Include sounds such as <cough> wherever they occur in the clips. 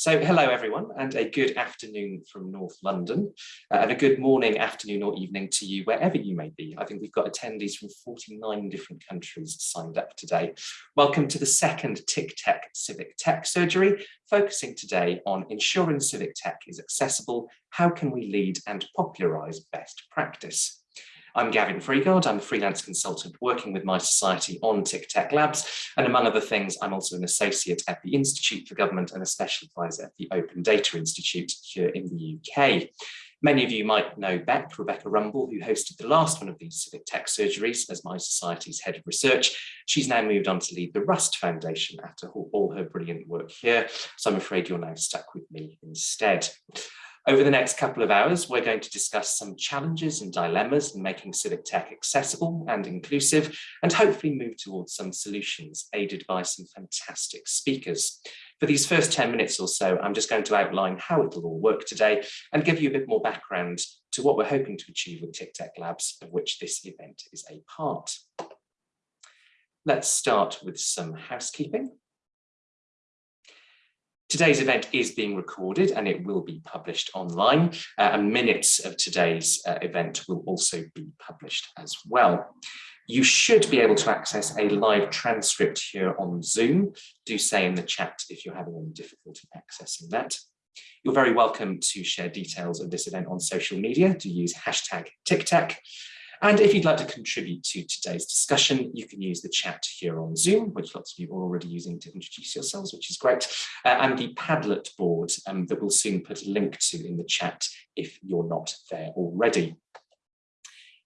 So hello everyone and a good afternoon from North London uh, and a good morning, afternoon or evening to you wherever you may be. I think we've got attendees from 49 different countries signed up today. Welcome to the second TICTeC Civic Tech Surgery, focusing today on ensuring civic tech is accessible, how can we lead and popularise best practice. I'm Gavin Freeguard, I'm a freelance consultant working with mySociety on TICTeC Labs, and among other things, I'm also an associate at the Institute for Government and a special advisor at the Open Data Institute here in the UK. Many of you might know Beck, Rebecca Rumbul, who hosted the last one of these civic tech surgeries as mySociety's head of research. She's now moved on to lead the Rust Foundation after all her brilliant work here. So I'm afraid you're now stuck with me instead. Over the next couple of hours, we're going to discuss some challenges and dilemmas in making civic tech accessible and inclusive, and hopefully move towards some solutions aided by some fantastic speakers. For these first 10 minutes or so, I'm just going to outline how it'll all work today and give you a bit more background to what we're hoping to achieve with TICTeC Labs, of which this event is a part. Let's start with some housekeeping. Today's event is being recorded and it will be published online uh, and minutes of today's uh, event will also be published as well. You should be able to access a live transcript here on Zoom. Do say in the chat if you're having any difficulty accessing that. You're very welcome to share details of this event on social media. To use hashtag TICTeC. And if you'd like to contribute to today's discussion, you can use the chat here on Zoom, which lots of you are already using to introduce yourselves, which is great, uh, and the Padlet board um, that we'll soon put a link to in the chat if you're not there already.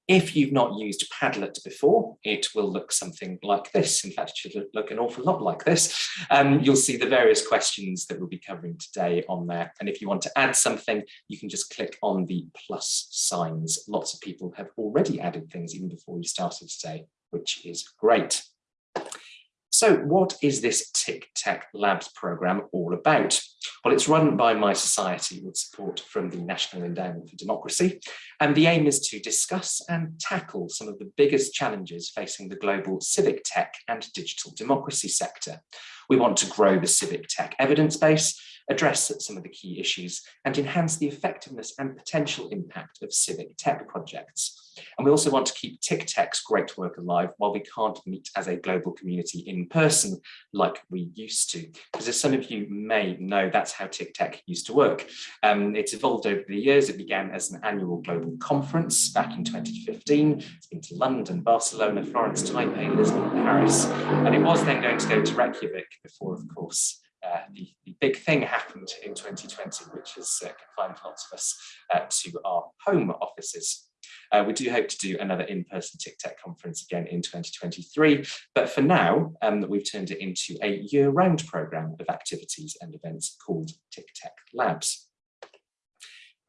If you've not used Padlet before, it will look something like this. In fact, it should look an awful lot like this. Um, you'll see the various questions that we'll be covering today on there. And if you want to add something, you can just click on the plus signs. Lots of people have already added things even before we started today, which is great. So what is this TICTeC Labs program all about? Well, it's run by mySociety with support from the National Endowment for Democracy. And the aim is to discuss and tackle some of the biggest challenges facing the global civic tech and digital democracy sector. We want to grow the civic tech evidence base address some of the key issues and enhance the effectiveness and potential impact of civic tech projects. And we also want to keep TICTeC's great work alive while we can't meet as a global community in person like we used to. Because as some of you may know, that's how TICTeC used to work. Um, it's evolved over the years. It began as an annual global conference back in 2015. It's been to London, Barcelona, Florence, Taipei, Lisbon, Paris. And it was then going to go to Reykjavik before, of course, uh, the, the, big thing happened in 2020, which has uh, confined lots of us uh, to our home offices. Uh, we do hope to do another in-person TICTeC conference again in 2023, but for now, um, we've turned it into a year-round programme of activities and events called TICTeC Labs.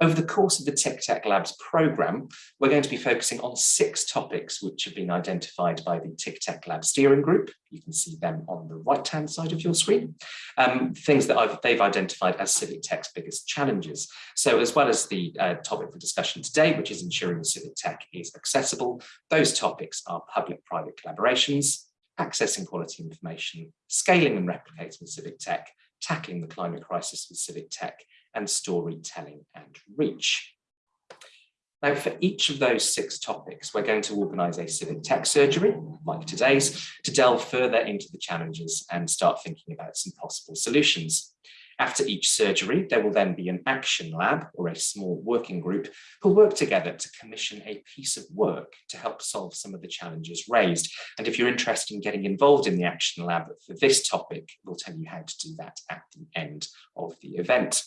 Over the course of the TICTeC Labs programme, we're going to be focusing on six topics which have been identified by the TICTeC Lab steering group. You can see them on the right-hand side of your screen. Um, things that I've, they've identified as civic tech's biggest challenges. So as well as the uh, topic for discussion today, which is ensuring civic tech is accessible, those topics are public-private collaborations, accessing quality information, scaling and replicating civic tech, tackling the climate crisis with civic tech, and storytelling and reach. Now, for each of those six topics, we're going to organise a civic tech surgery, like today's, to delve further into the challenges and start thinking about some possible solutions. After each surgery, there will then be an action lab or a small working group who'll work together to commission a piece of work to help solve some of the challenges raised. And if you're interested in getting involved in the action lab for this topic, we'll tell you how to do that at the end of the event.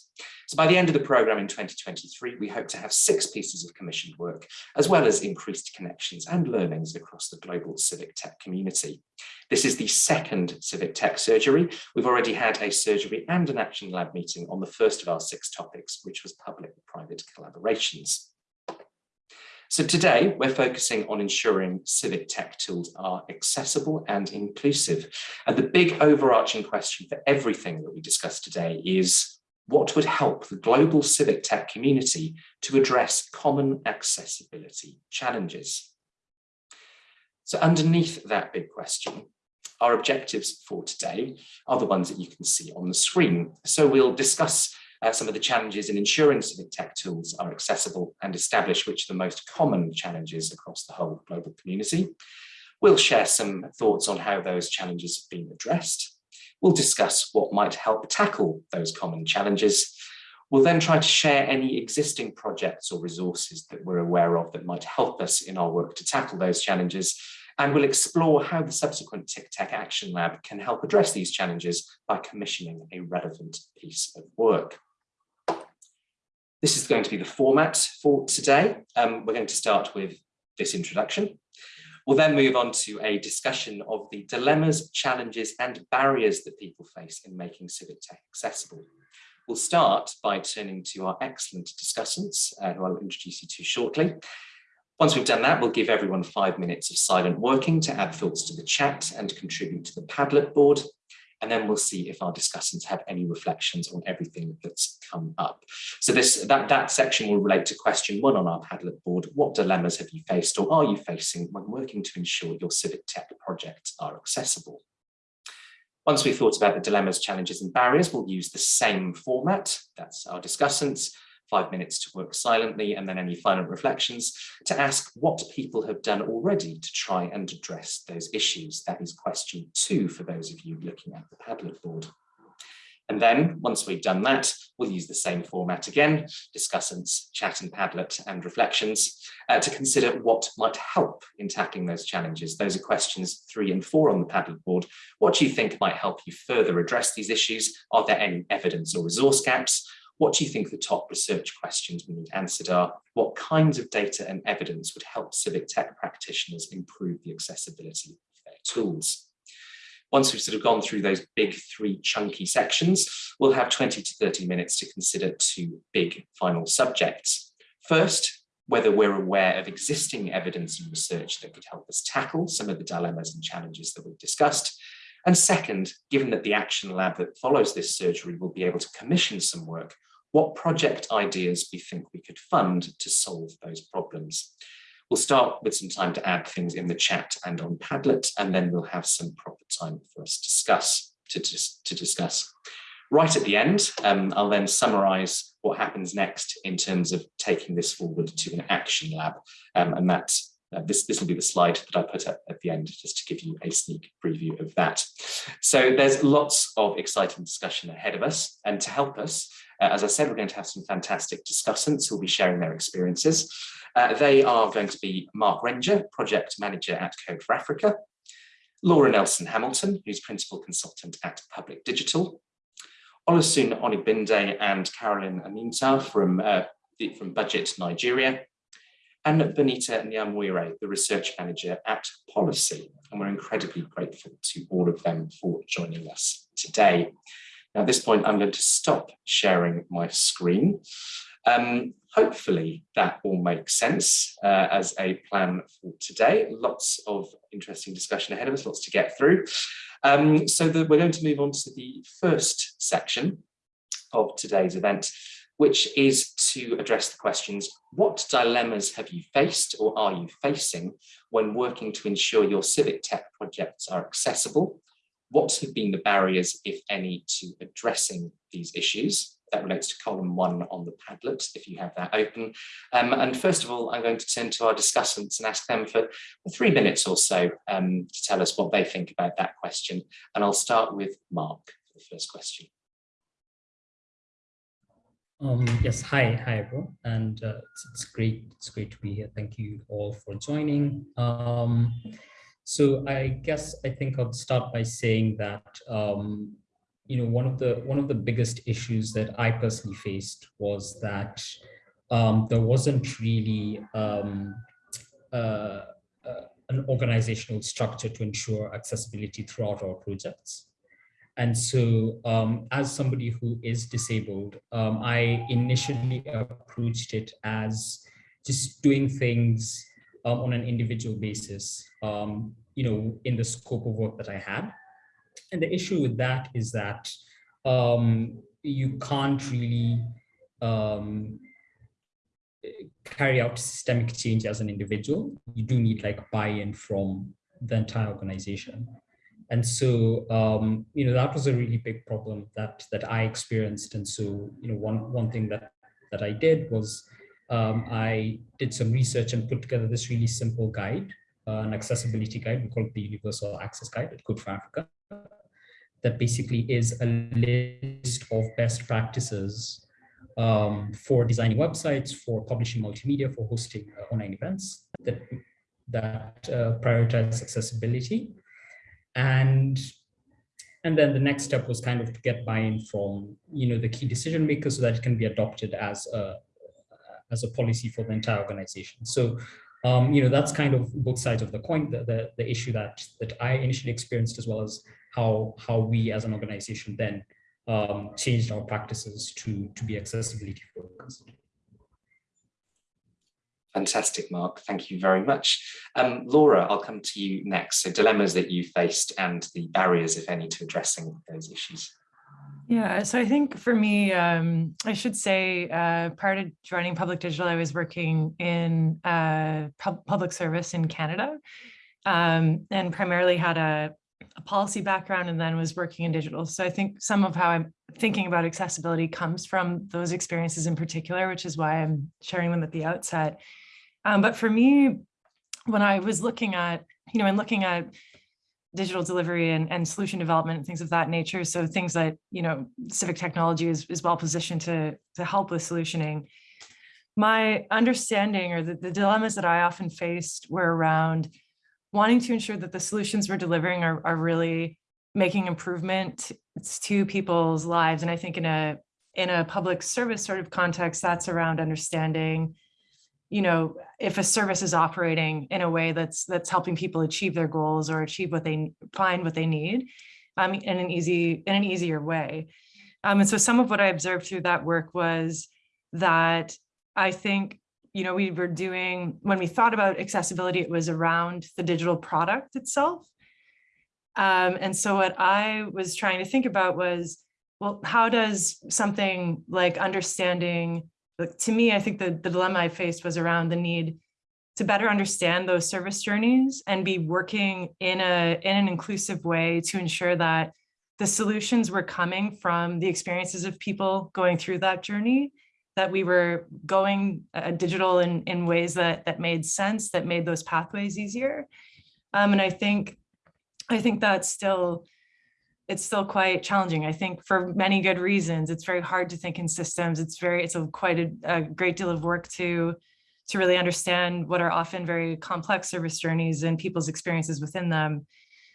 So by the end of the programme in 2023, we hope to have six pieces of commissioned work, as well as increased connections and learnings across the global civic tech community. This is the second civic tech surgery. We've already had a surgery and an action lab meeting on the first of our six topics, which was public-private collaborations. So today we're focusing on ensuring civic tech tools are accessible and inclusive. And the big overarching question for everything that we discuss today is what would help the global civic tech community to address common accessibility challenges? So underneath that big question, Our objectives for today are the ones that you can see on the screen. So we'll discuss uh, some of the challenges in ensuring civic tech tools are accessible and establish which are the most common challenges across the whole global community. We'll share some thoughts on how those challenges have been addressed. We'll discuss what might help tackle those common challenges. We'll then try to share any existing projects or resources that we're aware of that might help us in our work to tackle those challenges. And we'll explore how the subsequent TICTeC Action Lab can help address these challenges by commissioning a relevant piece of work. This is going to be the format for today. Um, we're going to start with this introduction. We'll then move on to a discussion of the dilemmas, challenges and barriers that people face in making civic tech accessible. We'll start by turning to our excellent discussants, uh, who I'll introduce you to shortly. Once we've done that, we'll give everyone five minutes of silent working to add thoughts to the chat and contribute to the Padlet board and then we'll see if our discussants have any reflections on everything that's come up. So this that, that section will relate to question one on our Padlet board. What dilemmas have you faced or are you facing when working to ensure your civic tech projects are accessible? Once we've thought about the dilemmas, challenges and barriers, we'll use the same format. That's our discussants five minutes to work silently and then any final reflections to ask what people have done already to try and address those issues. That is question two for those of you looking at the Padlet board. And then once we've done that, we'll use the same format again, discussants, chat and Padlet and reflections uh, to consider what might help in tackling those challenges. Those are questions three and four on the Padlet board. What do you think might help you further address these issues? Are there any evidence or resource gaps? What do you think the top research questions we need answered are? What kinds of data and evidence would help civic tech practitioners improve the accessibility of their tools? Once we've sort of gone through those big three chunky sections, we'll have 20 to 30 minutes to consider two big final subjects. First, whether we're aware of existing evidence and research that could help us tackle some of the dilemmas and challenges that we've discussed. And second, given that the action lab that follows this surgery will be able to commission some work, what project ideas we think we could fund to solve those problems. We'll start with some time to add things in the chat and on Padlet, and then we'll have some proper time for us to discuss. To, to discuss. Right at the end, um, I'll then summarize what happens next in terms of taking this forward to an action lab. Um, and that uh, this, this will be the slide that I put up at the end just to give you a sneak preview of that. So there's lots of exciting discussion ahead of us and to help us, uh, as I said, we're going to have some fantastic discussants who will be sharing their experiences. Uh, they are going to be Mark Renger, Project Manager at Code for Africa, Laura Nelson Hamilton, who's Principal Consultant at Public Digital, Oluseun Onigbinde and Carolyn Aminta from, uh, from BudgIT Nigeria, and Benita Nyamwire, the research manager at Pollicy. And we're incredibly grateful to all of them for joining us today. Now, at this point, I'm going to stop sharing my screen. Um, hopefully that all makes sense uh, as a plan for today. Lots of interesting discussion ahead of us, lots to get through. Um, so the, we're going to move on to the first section of today's event, which is to address the questions, what dilemmas have you faced or are you facing when working to ensure your civic tech projects are accessible? What have been the barriers, if any, to addressing these issues? That relates to column one on the Padlet, if you have that open. Um, and first of all, I'm going to turn to our discussants and ask them for three minutes or so um, to tell us what they think about that question. And I'll start with Mark for the first question. Um, yes, hi, hi everyone, and uh, it's, it's, great. It's great to be here. Thank you all for joining. Um, so I guess I think I'll start by saying that um, you know one of the one of the biggest issues that I personally faced was that um, there wasn't really um, uh, uh, an organizational structure to ensure accessibility throughout our projects. And so um, as somebody who is disabled, um, I initially approached it as just doing things um, on an individual basis, um, you know, in the scope of work that I had. And the issue with that is that um, you can't really um, carry out systemic change as an individual. You do need like buy-in from the entire organization. And so, um, you know, that was a really big problem that that I experienced. And so, you know, one one thing that that I did was um, I did some research and put together this really simple guide, uh, an accessibility guide. We call it the Universal Access Guide at Code for Africa. That basically is a list of best practices um, for designing websites, for publishing multimedia, for hosting uh, online events that that uh, prioritize accessibility and and then the next step was kind of to get buy-in from you know the key decision makers so that it can be adopted as a as a policy for the entire organization. So um, you know that's kind of both sides of the coin the, the, the issue that that i initially experienced as well as how how we as an organization then um, changed our practices to to be accessibility focused Fantastic, Mark. Thank you very much. Um, Laura, I'll come to you next. So dilemmas that you faced and the barriers, if any, to addressing those issues. Yeah, so I think for me, um, I should say, uh, prior to joining Public Digital, I was working in uh, pub public service in Canada um, and primarily had a, a, policy background and then was working in digital. So I think some of how I'm thinking about accessibility comes from those experiences in particular, which is why I'm sharing them at the outset. Um, but for me, when I was looking at, you know, and looking at digital delivery and, and solution development and things of that nature, so things that, you know, civic technology is, is well positioned to, to help with solutioning, my understanding or the, the dilemmas that I often faced were around wanting to ensure that the solutions we're delivering are, are really making improvement to people's lives. And I think in a in a public service sort of context, that's around understanding you know, if a service is operating in a way that's that's helping people achieve their goals or achieve what they find what they need um, in an easy in an easier way. Um, and so some of what I observed through that work was that I think, you know, we were doing when we thought about accessibility, it was around the digital product itself. Um, and so what I was trying to think about was, well, how does something like understanding to me, I think the, the dilemma I faced was around the need to better understand those service journeys and be working in a in an inclusive way to ensure that the solutions were coming from the experiences of people going through that journey, that we were going uh, digital in, in ways that, that made sense, that made those pathways easier. Um, and I think, I think that's still it's still quite challenging. I think for many good reasons, it's very hard to think in systems. It's very, it's a quite a, a, great deal of work to, to really understand what are often very complex service journeys and people's experiences within them.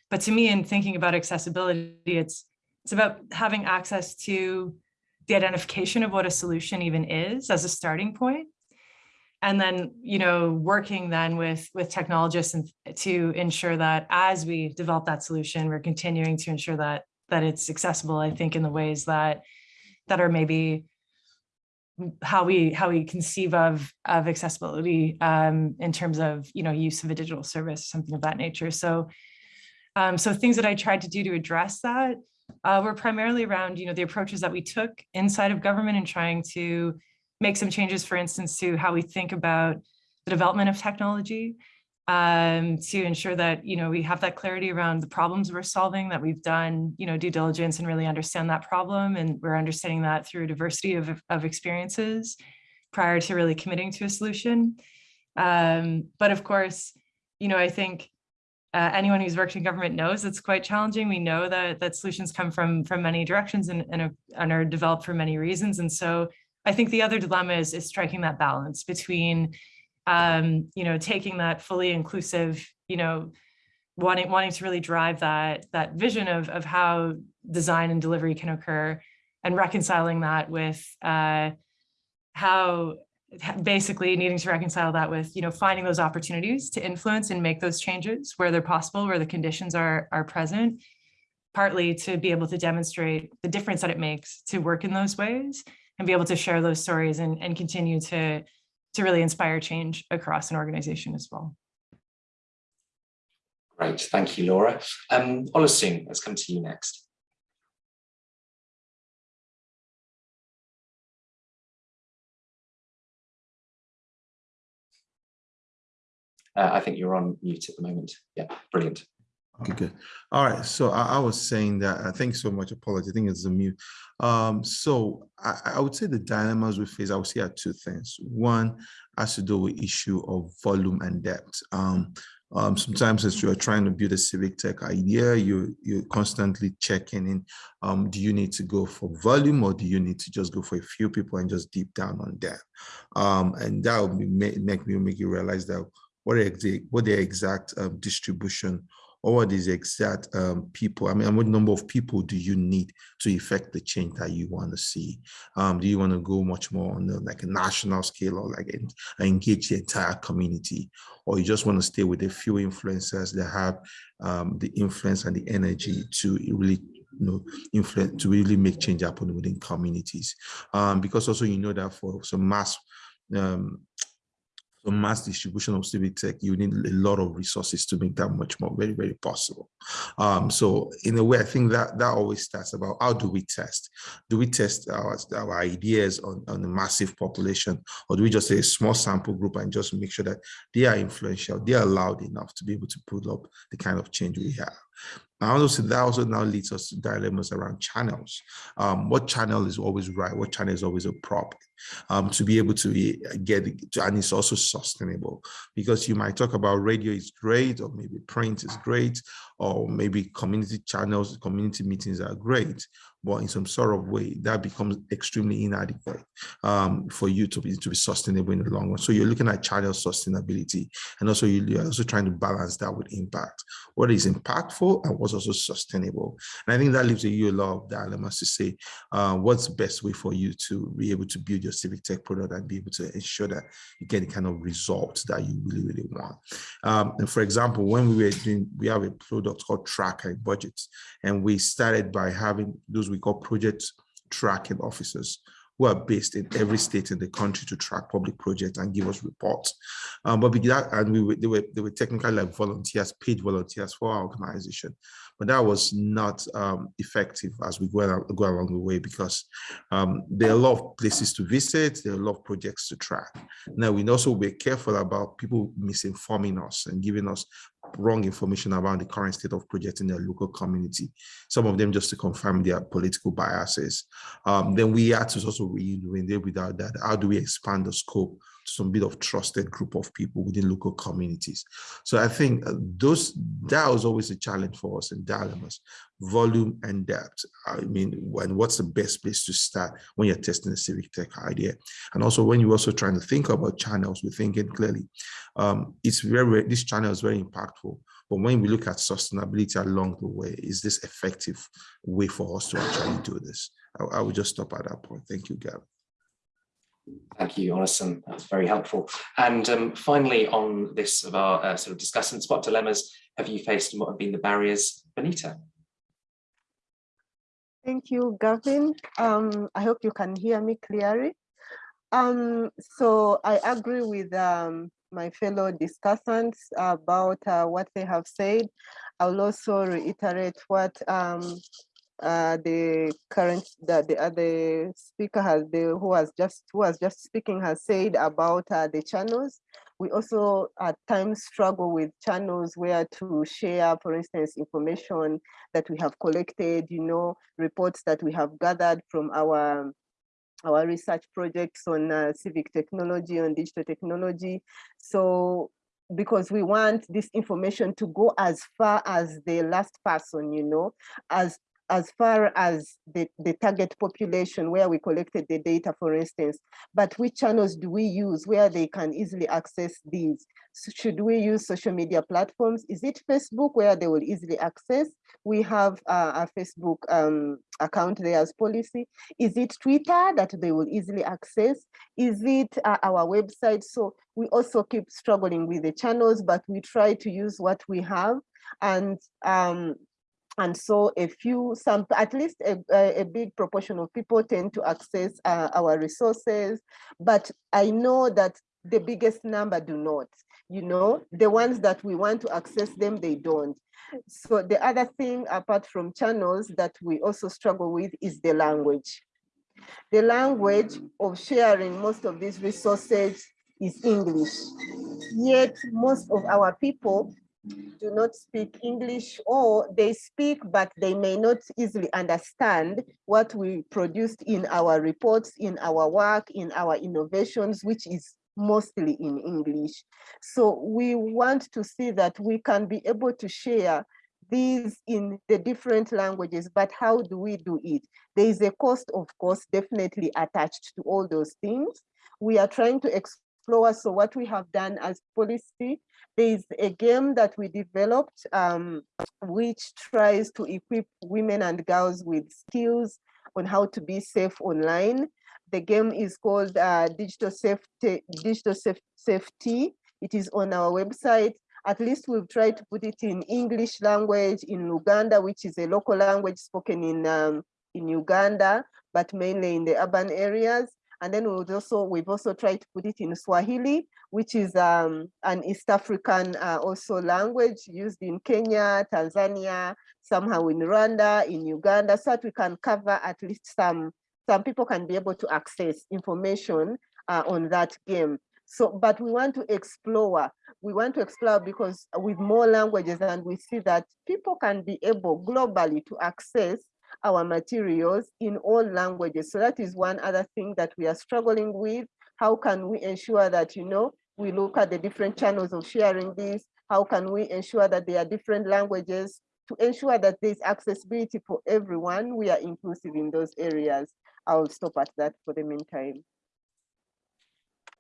But to me, in thinking about accessibility, it's, it's about having access to the identification of what a solution even is as a starting point and then you know working then with with technologists and to ensure that as we develop that solution we're continuing to ensure that that it's accessible i think in the ways that that are maybe how we how we conceive of of accessibility um, in terms of you know use of a digital service something of that nature. So um, so things that i tried to do to address that uh, were primarily around you know the approaches that we took inside of government and trying to make some changes, for instance, to how we think about the development of technology um, to ensure that, you know, we have that clarity around the problems we're solving, that we've done, you know, due diligence and really understand that problem. And we're understanding that through a diversity of, of experiences prior to really committing to a solution. Um, but of course, you know, I think uh, anyone who's worked in government knows it's quite challenging. We know that that solutions come from from many directions and, and, and are developed for many reasons. And so I think the other dilemma is, is striking that balance between, um, you know, taking that fully inclusive, you know, wanting wanting to really drive that that vision of of how design and delivery can occur, and reconciling that with uh, how basically needing to reconcile that with you know finding those opportunities to influence and make those changes where they're possible, where the conditions are are present, partly to be able to demonstrate the difference that it makes to work in those ways and be able to share those stories and, and continue to, to really inspire change across an organization as well. Great, thank you, Laura. Um, let's come to you next. Uh, I think you're on mute at the moment. Yeah, brilliant. Okay, good. All right. So I, I was saying that, uh, thanks so much. Apology. I think it's a mute. Um, so I, I would say the dilemmas we face, I would say are two things. One has to do with issue of volume and depth. Um, um, sometimes as you're trying to build a civic tech idea, you, you're constantly checking in, um, do you need to go for volume or do you need to just go for a few people and just deep down on that? Um, and that will make, make me make you realize that what, exact, what the exact um, distribution what is the exact um, people, I mean, what number of people do you need to effect the change that you want to see? Um, do you want to go much more on the, like a national scale or like engage the entire community? Or you just want to stay with a few influencers that have um, the influence and the energy to really you know, influence to really make change happen within communities. Um, because also you know that for some mass um, so mass distribution of civic tech, you need a lot of resources to make that much more very, very possible. Um, so in a way, I think that that always starts about how do we test? Do we test our, our ideas on, on a massive population or do we just say a small sample group and just make sure that they are influential, they are loud enough to be able to pull up the kind of change we have? And also that also now leads us to dilemmas around channels. Um, what channel is always right? What channel is always a problem? Um, to be able to get to, and it's also sustainable because you might talk about radio is great, or maybe print is great, or maybe community channels, community meetings are great, but in some sort of way that becomes extremely inadequate um, for you to be to be sustainable in the long run. So you're looking at channel sustainability, and also you're also trying to balance that with impact. What is impactful and what's also sustainable. And I think that leaves you a lot of dilemmas to say uh, what's the best way for you to be able to build your civic tech product and be able to ensure that you get the kind of results that you really really want. Um, and for example, when we were doing, we have a product called Tracker Budgets, and we started by having those we call project tracking officers who are based in every state in the country to track public projects and give us reports. Um, but and we were, they were they were technically like volunteers, paid volunteers for our organization, but that was not um, effective as we go, go along the way because um, there are a lot of places to visit, there are a lot of projects to track. Now we also be careful about people misinforming us and giving us wrong information around the current state of projects in their local community. Some of them just to confirm their political biases. Um, then we had to also reiterate without that, how do we expand the scope some bit of trusted group of people within local communities. So I think uh, those that was always a challenge for us in dilemmas, volume and depth. I mean, when what's the best place to start when you're testing a civic tech idea? And also when you're also trying to think about channels, we're thinking clearly, um, it's very, this channel is very impactful. But when we look at sustainability along the way, is this effective way for us to actually do this? I, I would just stop at that point. Thank you, Gavin. Thank you, Onison. That's very helpful. And um, finally, on this of our uh, sort of discussing spot dilemmas, have you faced and what have been the barriers, Benita? Thank you, Gavin. Um, I hope you can hear me clearly. Um, so I agree with um, my fellow discussants about uh, what they have said. I will also reiterate what um, uh, the current the the other speaker has the who was just who was just speaking has said about uh, the channels. We also at times struggle with channels where to share, for instance, information that we have collected, you know, reports that we have gathered from our our research projects on uh, civic technology, on digital technology. So because we want this information to go as far as the last person, you know, as as far as the, the target population where we collected the data, for instance, but which channels do we use where they can easily access these? So should we use social media platforms? Is it Facebook where they will easily access? We have uh, a Facebook um, account there as Pollicy. Is it Twitter that they will easily access? Is it uh, our website? So we also keep struggling with the channels, but we try to use what we have and um, and so a few, some, at least a, a big proportion of people tend to access uh, our resources, but I know that the biggest number do not, you know, the ones that we want to access them, they don't. So the other thing apart from channels that we also struggle with is the language. The language of sharing most of these resources is English. Yet most of our people do not speak English or they speak, but they may not easily understand what we produced in our reports, in our work, in our innovations, which is mostly in English. So we want to see that we can be able to share these in the different languages, but how do we do it? There is a cost, of course, definitely attached to all those things. We are trying to explore, so what we have done as Pollicy, there is a game that we developed, um, which tries to equip women and girls with skills on how to be safe online. The game is called uh, Digital Safety. Digital Safety. It is on our website. At least we've tried to put it in English language in Luganda, which is a local language spoken in um, in Uganda, but mainly in the urban areas. And then we've also we've also tried to put it in Swahili, which is um, an East African uh, also language used in Kenya, Tanzania, somehow in Rwanda, in Uganda, so that we can cover at least some some people can be able to access information uh, on that game. So, but we want to explore, we want to explore because with more languages and we see that people can be able globally to access our materials in all languages. So that is one other thing that we are struggling with. How can we ensure that, you know, we look at the different channels of sharing this? How can we ensure that there are different languages to ensure that there's accessibility for everyone? We are inclusive in those areas. I'll stop at that for the meantime.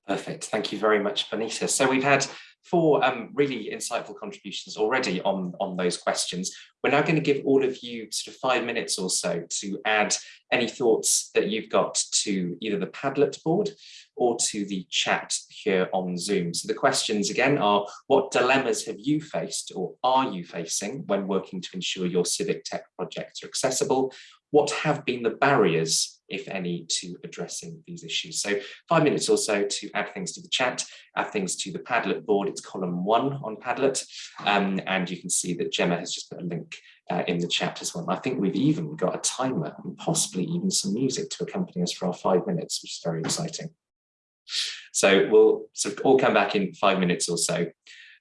Perfect. Thank you very much, Bonita. So we've had four um, really insightful contributions already on, on those questions. We're now going to give all of you sort of five minutes or so to add any thoughts that you've got to either the Padlet board or to the chat here on Zoom. So the questions again are, what dilemmas have you faced or are you facing when working to ensure your civic tech projects are accessible? What have been the barriers if any, to addressing these issues. So five minutes or so to add things to the chat, add things to the Padlet board. It's column one on Padlet. Um, and you can see that Gemma has just put a link uh, in the chat as well. I think we've even got a timer and possibly even some music to accompany us for our five minutes, which is very exciting. So we'll sort of all come back in five minutes or so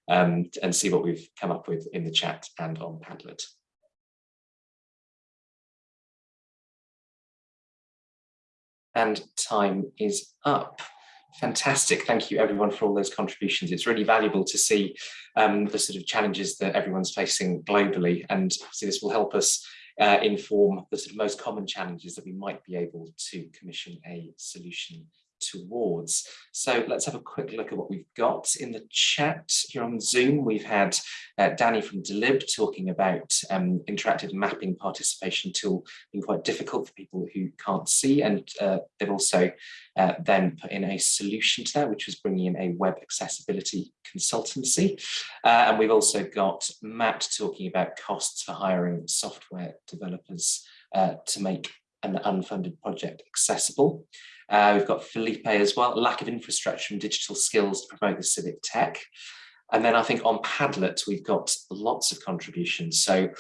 um, and see what we've come up with in the chat and on Padlet. And time is up. Fantastic. Thank you everyone for all those contributions. It's really valuable to see um, the sort of challenges that everyone's facing globally and so this will help us uh, inform the sort of most common challenges that we might be able to commission a solution towards. So let's have a quick look at what we've got in the chat here on Zoom. We've had uh, Danny from Delib talking about um, interactive mapping participation tool being quite difficult for people who can't see and uh, they've also uh, then put in a solution to that which was bringing in a web accessibility consultancy uh, and we've also got Matt talking about costs for hiring software developers uh, to make an unfunded project accessible. Uh, we've got Felipe as well, lack of infrastructure and digital skills to promote the civic tech. And then I think on Padlet, we've got lots of contributions. So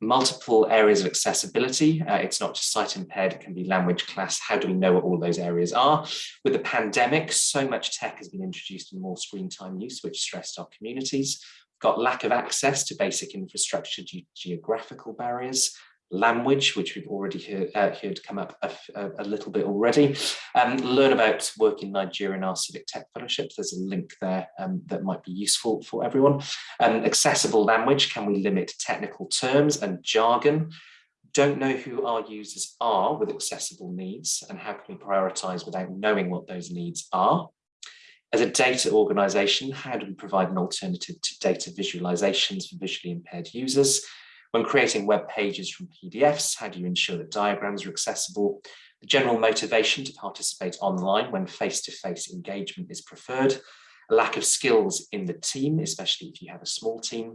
multiple areas of accessibility. Uh, it's not just sight impaired, it can be language class. How do we know what all those areas are? With the pandemic, so much tech has been introduced and more screen time use, which stressed our communities. We've got lack of access to basic infrastructure due to geographical barriers, language, which we've already heard, uh, heard come up a, a, little bit already. Um, learn about work in Nigeria and our civic tech fellowships. There's a link there um, that might be useful for everyone. Um, accessible language, can we limit technical terms and jargon? Don't know who our users are with accessible needs and how can we prioritize without knowing what those needs are? As a data organization, how do we provide an alternative to data visualizations for visually impaired users? When creating web pages from PDFs, how do you ensure that diagrams are accessible? The general motivation to participate online when face-to-face -face engagement is preferred. A lack of skills in the team, especially if you have a small team.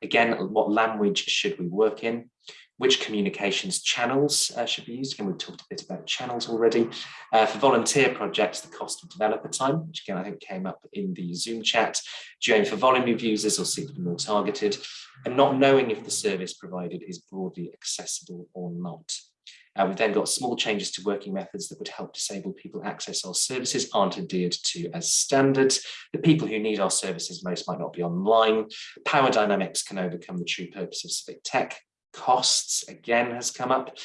Again, what language should we work in? Which communications channels uh, should be used. Again, we've talked a bit about channels already. Uh, for volunteer projects, the cost of developer time, which again, I think came up in the Zoom chat. Do you aim for volume of users or seek be more targeted? And not knowing if the service provided is broadly accessible or not. Uh, we've then got small changes to working methods that would help disabled people access our services aren't adhered to as standard. The people who need our services most might not be online. Power dynamics can overcome the true purpose of civic tech. Costs, again, has come up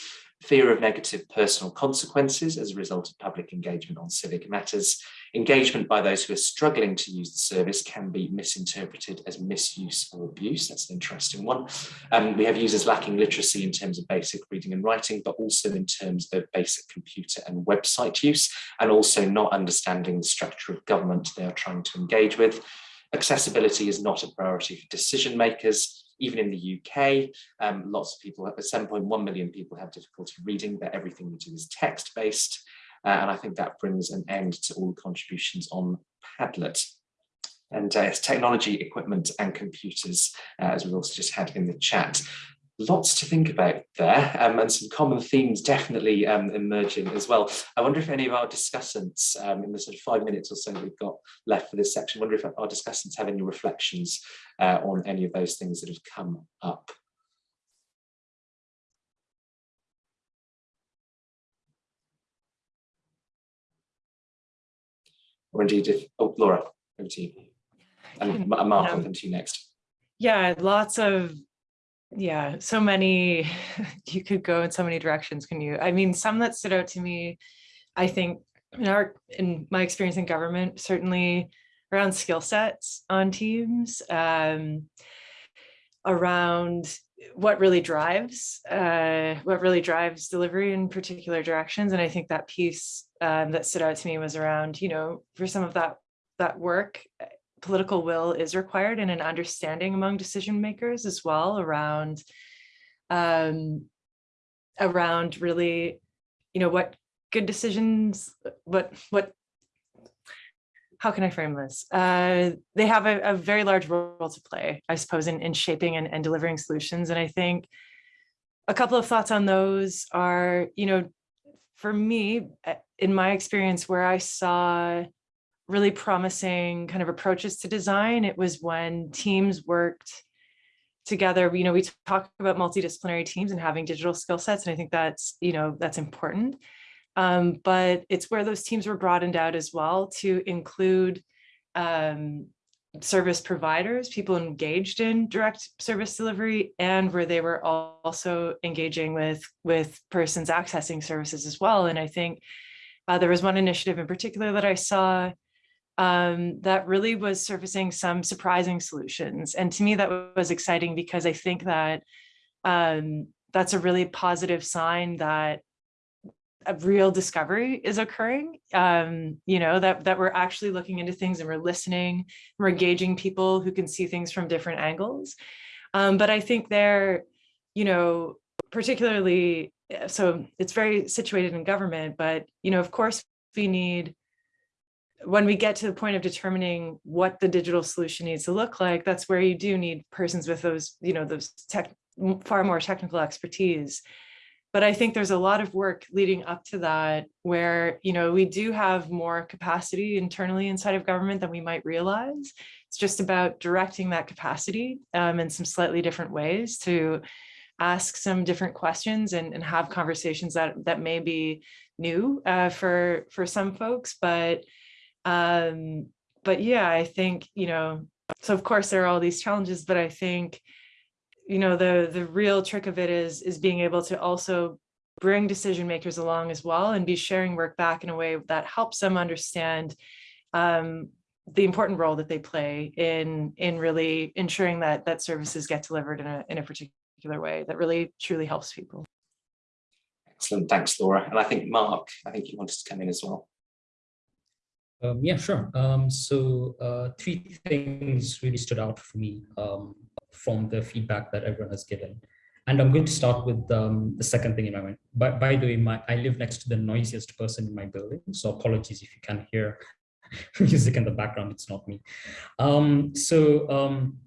fear of negative personal consequences as a result of public engagement on civic matters. Engagement by those who are struggling to use the service can be misinterpreted as misuse or abuse. That's an interesting one. Um, we have users lacking literacy in terms of basic reading and writing, but also in terms of basic computer and website use, and also not understanding the structure of government they are trying to engage with. Accessibility is not a priority for decision makers even in the UK, um, lots of people, 7.1 million people have difficulty reading, but everything we do is text-based. Uh, and I think that brings an end to all the contributions on Padlet. And uh, technology, equipment and computers, uh, as we've also just had in the chat lots to think about there um, and some common themes definitely um, emerging as well. I wonder if any of our discussants um, in the sort of five minutes or so we've got left for this section, wonder if our discussants have any reflections uh, on any of those things that have come up. Or indeed, if, oh, Laura, over to you. And Mark, I'll come to you next. Yeah, lots of yeah so many <laughs> you could go in so many directions can you? I mean some that stood out to me i think in our in my experience in government certainly around skill sets on teams um, around what really drives uh, what really drives delivery in particular directions and i think that piece um, that stood out to me was around you know for some of that that work political will is required and an understanding among decision makers as well around um, around really, you know, what good decisions, what what how can I frame this? Uh, they have a, a, very large role to play, I suppose, in, in shaping and, and delivering solutions. And I think a couple of thoughts on those are, you know, for me, uh, in my experience, where I saw really promising kind of approaches to design. It was when teams worked together. You know, we talk about multidisciplinary teams and having digital skill sets, and I think that's, you know, that's important. Um, but it's where those teams were broadened out as well to include um, service providers, people engaged in direct service delivery, and where they were also engaging with, with persons accessing services as well. And I think uh, there was one initiative in particular that I saw um, that really was surfacing some surprising solutions. And to me, that was exciting because I think that um, that's a really positive sign that a real discovery is occurring, um, you know, that, that we're actually looking into things and we're listening, we're engaging people who can see things from different angles. Um, but I think they're, you know, particularly, eh, so it's very situated in government, but, you know, of course, we need when we get to the point of determining what the digital solution needs to look like, that's where you do need persons with those, you know, those tech, far more technical expertise. But I think there's a lot of work leading up to that where, you know, we do have more capacity internally inside of government than we might realize. It's just about directing that capacity um, in some slightly different ways to ask some different questions and, and have conversations that, that may be new uh, for, for some folks, but um, but yeah, I think, you know, so of course there are all these challenges, but I think, you know, the the real trick of it is is being able to also bring decision makers along as well and be sharing work back in a way that helps them understand um, the important role that they play in in really ensuring that that services get delivered in a in a particular way that really truly helps people. Excellent, thanks, Laura. And I think Mark, I think you wanted to come in as well. Um, yeah, sure. Um, so uh, three things really stood out for me um, from the feedback that everyone has given. And I'm going to start with um, the second thing in my mind. By, by the way, my, I live next to the noisiest person in my building, so apologies if you can hear <laughs> music in the background, it's not me. Um, so um,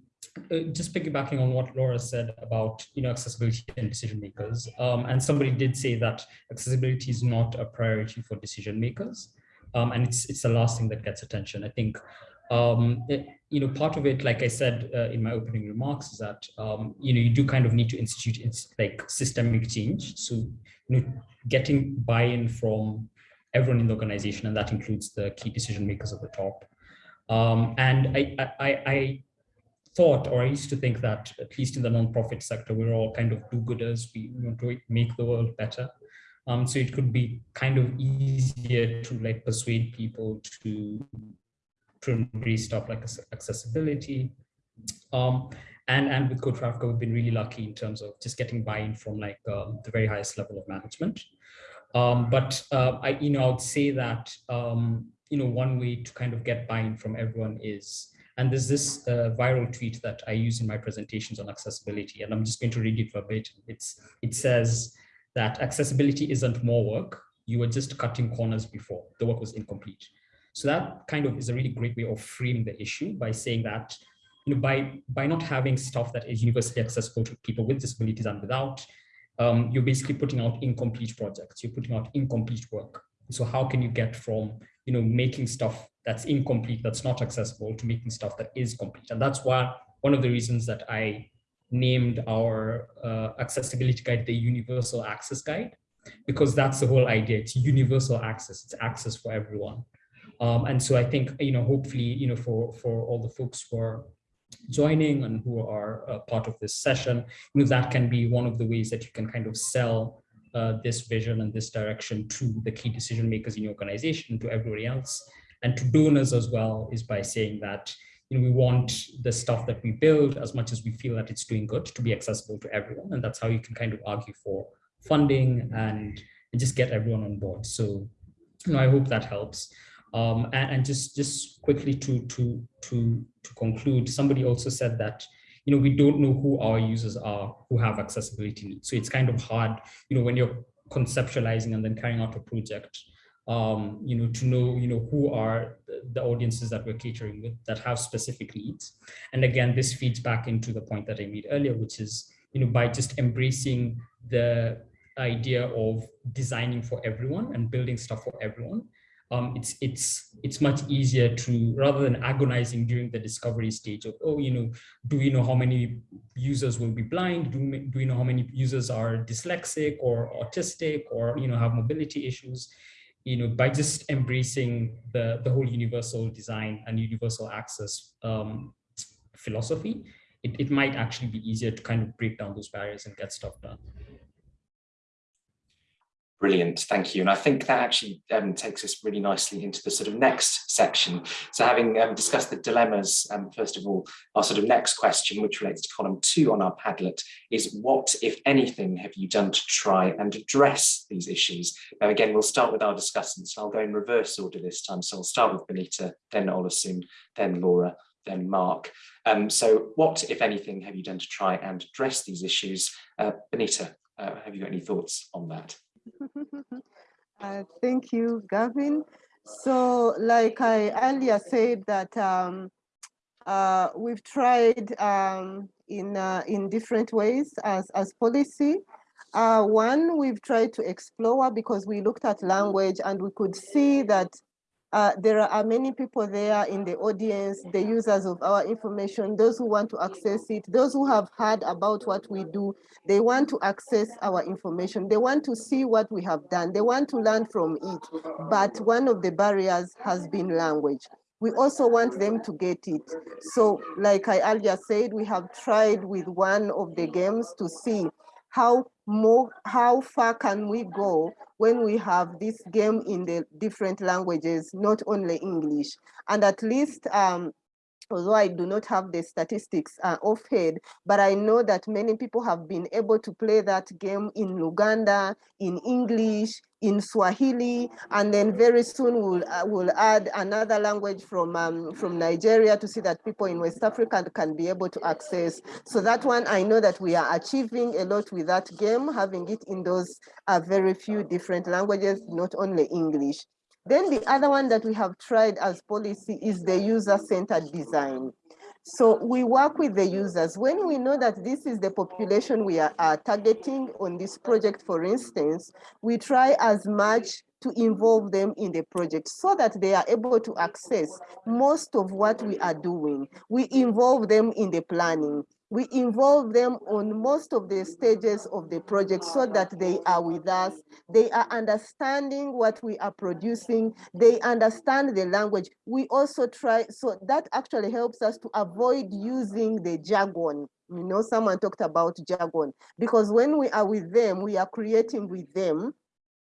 uh, just piggybacking on what Laura said about you know accessibility and decision makers, and somebody did say that accessibility is not a priority for decision makers um, and it's it's the last thing that gets attention. I think Um, it, you know, part of it, like I said uh, in my opening remarks, is that um, you know you do kind of need to institute like systemic change. So you know, getting buy-in from everyone in the organization, and that includes the key decision makers at the top. Um, and I, I, I thought, or I used to think that at least in the nonprofit sector, we're all kind of do-gooders. We want to make the world better. Um, so it could be kind of easier to like persuade people to to embrace stuff like accessibility. Um, and, and with Code Africa, we've been really lucky in terms of just getting buy-in from like uh, the very highest level of management. Um, but uh, I, you know, I would say that, um, you know, one way to kind of get buy-in from everyone is, and there's this uh, viral tweet that I use in my presentations on accessibility, and I'm just going to read it verbatim. It's, it says that accessibility isn't more work. You were just cutting corners before. The work was incomplete. So that kind of is a really great way of framing the issue by saying that you know, by, by not having stuff that is universally accessible to people with disabilities and without, um, you're basically putting out incomplete projects, you're putting out incomplete work. So how can you get from, you know, making stuff that's incomplete, that's not accessible to making stuff that is complete? And that's why one of the reasons that I named our uh, accessibility guide the universal access guide, because that's the whole idea. It's universal access, it's access for everyone. Um, and so I think, you know, hopefully, you know, for, for all the folks who are joining and who are uh, part of this session, you know, that can be one of the ways that you can kind of sell uh, this vision and this direction to the key decision makers in your organization, to everybody else, and to donors as well, is by saying that, you know, we want the stuff that we build as much as we feel that it's doing good to be accessible to everyone. And that's how you can kind of argue for funding and, and just get everyone on board. So, you know, I hope that helps. Um, and, and, just just quickly to to to to conclude, somebody also said that you know we don't know who our users are who have accessibility needs. So it's kind of hard, you know, when you're conceptualizing and then carrying out a project, um, you know, to know you know who are the audiences that we're catering with that have specific needs. And again, this feeds back into the point that I made earlier, which is you know by just embracing the idea of designing for everyone and building stuff for everyone um, it's it's it's much easier to rather than agonizing during the discovery stage of oh you know do we know how many users will be blind do we, do we know how many users are dyslexic or autistic or you know have mobility issues you know by just embracing the the whole universal design and universal access um, philosophy it, it might actually be easier to kind of break down those barriers and get stuff done Brilliant, thank you. And I think that actually um, takes us really nicely into the sort of next section. So having um, discussed the dilemmas, um, first of all, our sort of next question, which relates to column two on our Padlet, is what, if anything, have you done to try and address these issues? Now, again, we'll start with our discussants. I'll go in reverse order this time. So I'll start with Benita, then Oluseun, then Laura, then Mark. Um, so what, if anything, have you done to try and address these issues? Uh, Benita, uh, have you got any thoughts on that? <laughs> uh, thank you, Gavin. So like I earlier said that um, uh, we've tried um, in, uh, in different ways as, as Pollicy. Uh, one, we've tried to explore because we looked at language and we could see that uh, there are many people there in the audience, the users of our information, those who want to access it, those who have heard about what we do, they want to access our information. They want to see what we have done. They want to learn from it. But one of the barriers has been language. We also want them to get it. So like I earlier said, we have tried with one of the games to see how more how far can we go when we have this game in the different languages not only english? And at least um, although I do not have the statistics uh, offhand, but I know that many people have been able to play that game in Luganda, in English, in Swahili, and then very soon we'll, uh, we'll add another language from, um, from Nigeria to see that people in West Africa can be able to access. So that one, I know that we are achieving a lot with that game, having it in those uh, very few different languages, not only English. Then the other one that we have tried as Pollicy is the user-centered design. So we work with the users. When we know that this is the population we are, are targeting on this project, for instance, we try as much to involve them in the project so that they are able to access most of what we are doing. We involve them in the planning. We involve them on most of the stages of the project so that they are with us. They are understanding what we are producing. They understand the language. We also try, so that actually helps us to avoid using the jargon. You know, someone talked about jargon because when we are with them, we are creating with them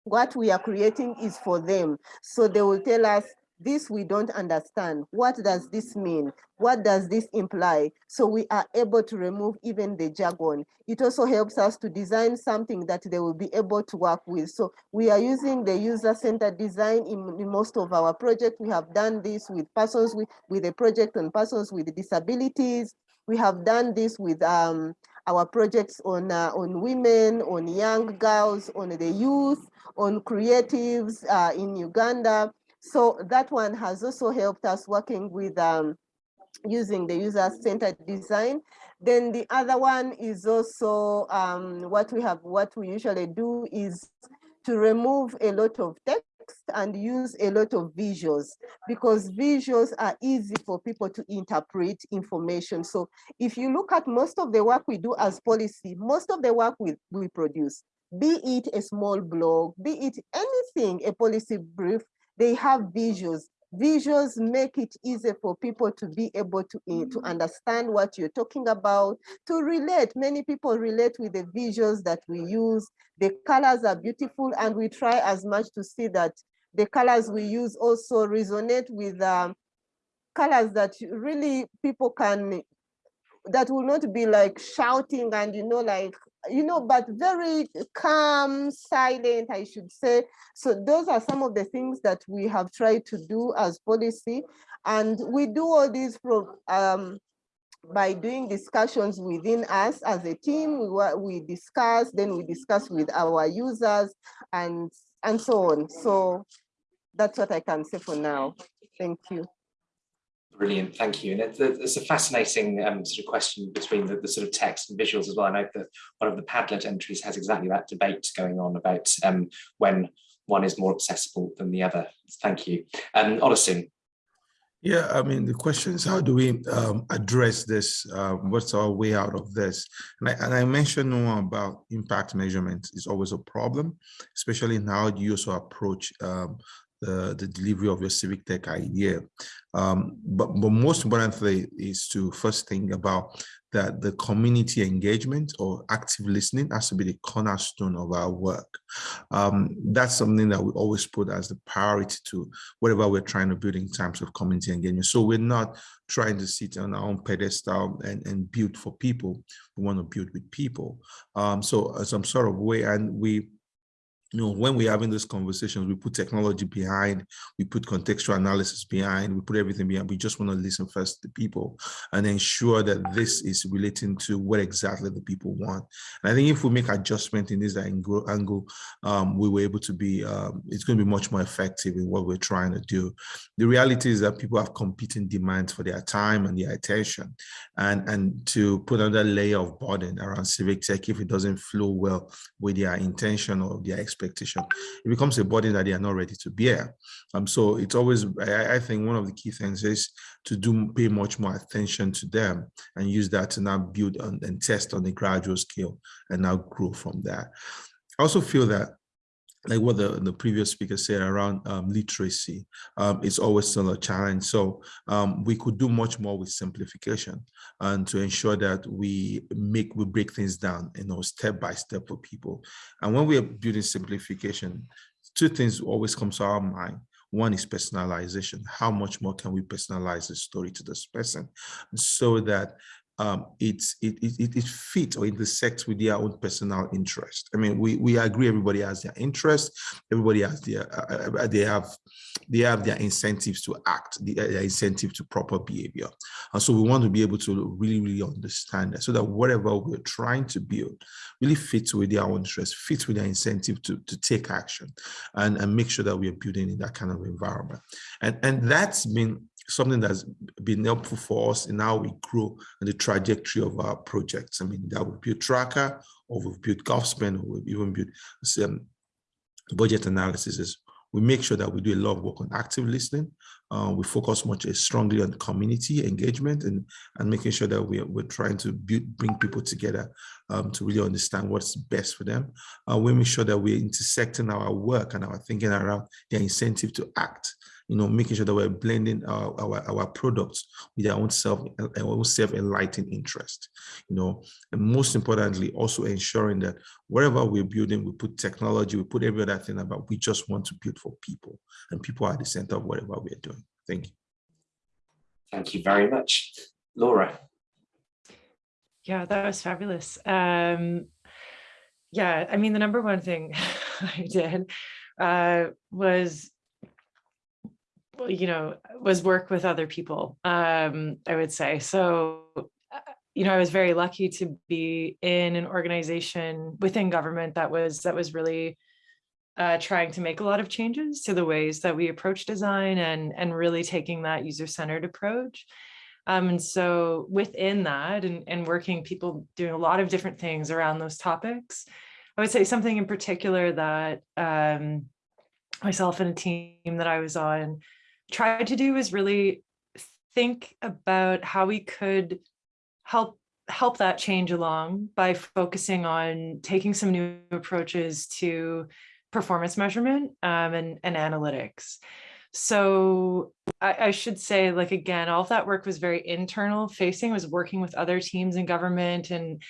what we are creating is for them. So they will tell us, this we don't understand. What does this mean? What does this imply? So we are able to remove even the jargon. It also helps us to design something that they will be able to work with. So we are using the user-centered design in, in, most of our projects. We have done this with persons with, with a project on persons with disabilities. We have done this with um, our projects on, uh, on women, on young girls, on the youth, on creatives uh, in Uganda. So that one has also helped us working with um, using the user-centered design. Then the other one is also um, what we have, what we usually do is to remove a lot of text and use a lot of visuals because visuals are easy for people to interpret information. So if you look at most of the work we do as Pollicy, most of the work we, we produce, be it a small blog, be it anything, a policy brief, they have visuals. Visuals make it easy for people to be able to, uh, to understand what you're talking about, to relate. Many people relate with the visuals that we use. The colors are beautiful and we try as much to see that the colors we use also resonate with um, colors that really people can, that will not be like shouting and, you know, like you know, but very calm, silent, I should say. So those are some of the things that we have tried to do as Pollicy. And we do all these pro, um, by doing discussions within us as a team, we, we discuss, then we discuss with our users and, and so on. So that's what I can say for now. Thank you. Brilliant, thank you. And it's, it's a fascinating um, sort of question between the, the, sort of text and visuals as well. I know that one of the Padlet entries has exactly that debate going on about um, when one is more accessible than the other. Thank you. Um, Oluseun. Yeah, I mean, the question is how do we um, address this? Uh, what's our way out of this? And I, and I mentioned about impact measurement is always a problem, especially in how you also approach um, the, the delivery of your civic tech idea. Um, but, but most importantly is to first think about that the community engagement or active listening has to be the cornerstone of our work. Um, that's something that we always put as the priority to whatever we're trying to build in terms of community engagement. So we're not trying to sit on our own pedestal and, and build for people. We want to build with people. Um, so some sort of way, and we you know, when we're having those conversations, we put technology behind, we put contextual analysis behind, we put everything behind. We just want to listen first to people and ensure that this is relating to what exactly the people want. And I think if we make adjustment in this angle, angle um, we were able to be, um, it's going to be much more effective in what we're trying to do. The reality is that people have competing demands for their time and their attention. And, and to put another layer of burden around civic tech, if it doesn't flow well with their intention or their expectation, it becomes a burden that they are not ready to bear. Um, so it's always, I, I think one of the key things is to do pay much more attention to them and use that to now build on, and test on a gradual scale and now grow from that. I also feel that like what the, the previous speaker said around um, literacy, um, it's always still a challenge. So um, we could do much more with simplification and to ensure that we make, we break things down, you know, step by step for people. And when we are building simplification, two things always come to our mind. One is personalization. How much more can we personalize the story to this person so that um, it, it, it, it fits or intersects with their own personal interest. I mean, we, we agree everybody has their interest, everybody has their, uh, uh they have they have their incentives to act, uh, their incentive to proper behavior. And so we want to be able to really, really understand that so that whatever we're trying to build really fits with their own interest, fits with their incentive to, to take action and, and make sure that we are building in that kind of environment. And, and that's been something that's been helpful for us in how we grow and the trajectory of our projects. I mean, that we build Tracka or we've built GovSpend or we've even built some budget analysis. We make sure that we do a lot of work on active listening. Uh, we focus much strongly on community engagement and, and making sure that we, we're trying to build, bring people together um, to really understand what's best for them. Uh, we make sure that we're intersecting our work and our thinking around their incentive to act you know, making sure that we're blending our, our, our products with our own self, our own self-enlightened interest, you know, and most importantly, also ensuring that wherever we're building, we put technology, we put every other thing about, we just want to build for people and people are at the center of whatever we're doing. Thank you. Thank you very much. Laura. Yeah, that was fabulous. Um, yeah, I mean, the number one thing <laughs> I did uh, was you know, was work with other people, um, I would say. So, uh, you know, I was very lucky to be in an organization within government that was that was really uh, trying to make a lot of changes to the ways that we approach design and and really taking that user-centered approach. Um, and so within that and, and working people doing a lot of different things around those topics, I would say something in particular that um, myself and a team that I was on tried to do is really think about how we could help help that change along by focusing on taking some new approaches to performance measurement um, and, and analytics. So I, I, should say, like, again, all of that work was very internal facing, was working with other teams in government. And,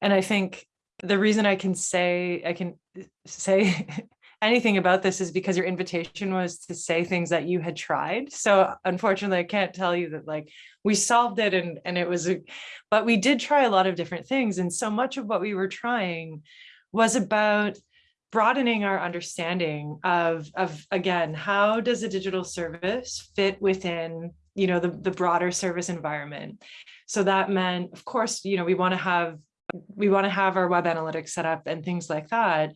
and I think the reason I can say, I can say <laughs> anything about this is because your invitation was to say things that you had tried. So unfortunately, I can't tell you that like we solved it and, and it was, a, but we did try a lot of different things. And so much of what we were trying was about broadening our understanding of, of again, how does a digital service fit within you know, the, the broader service environment. So that meant, of course, you know, we want to have we want to have our web analytics set up and things like that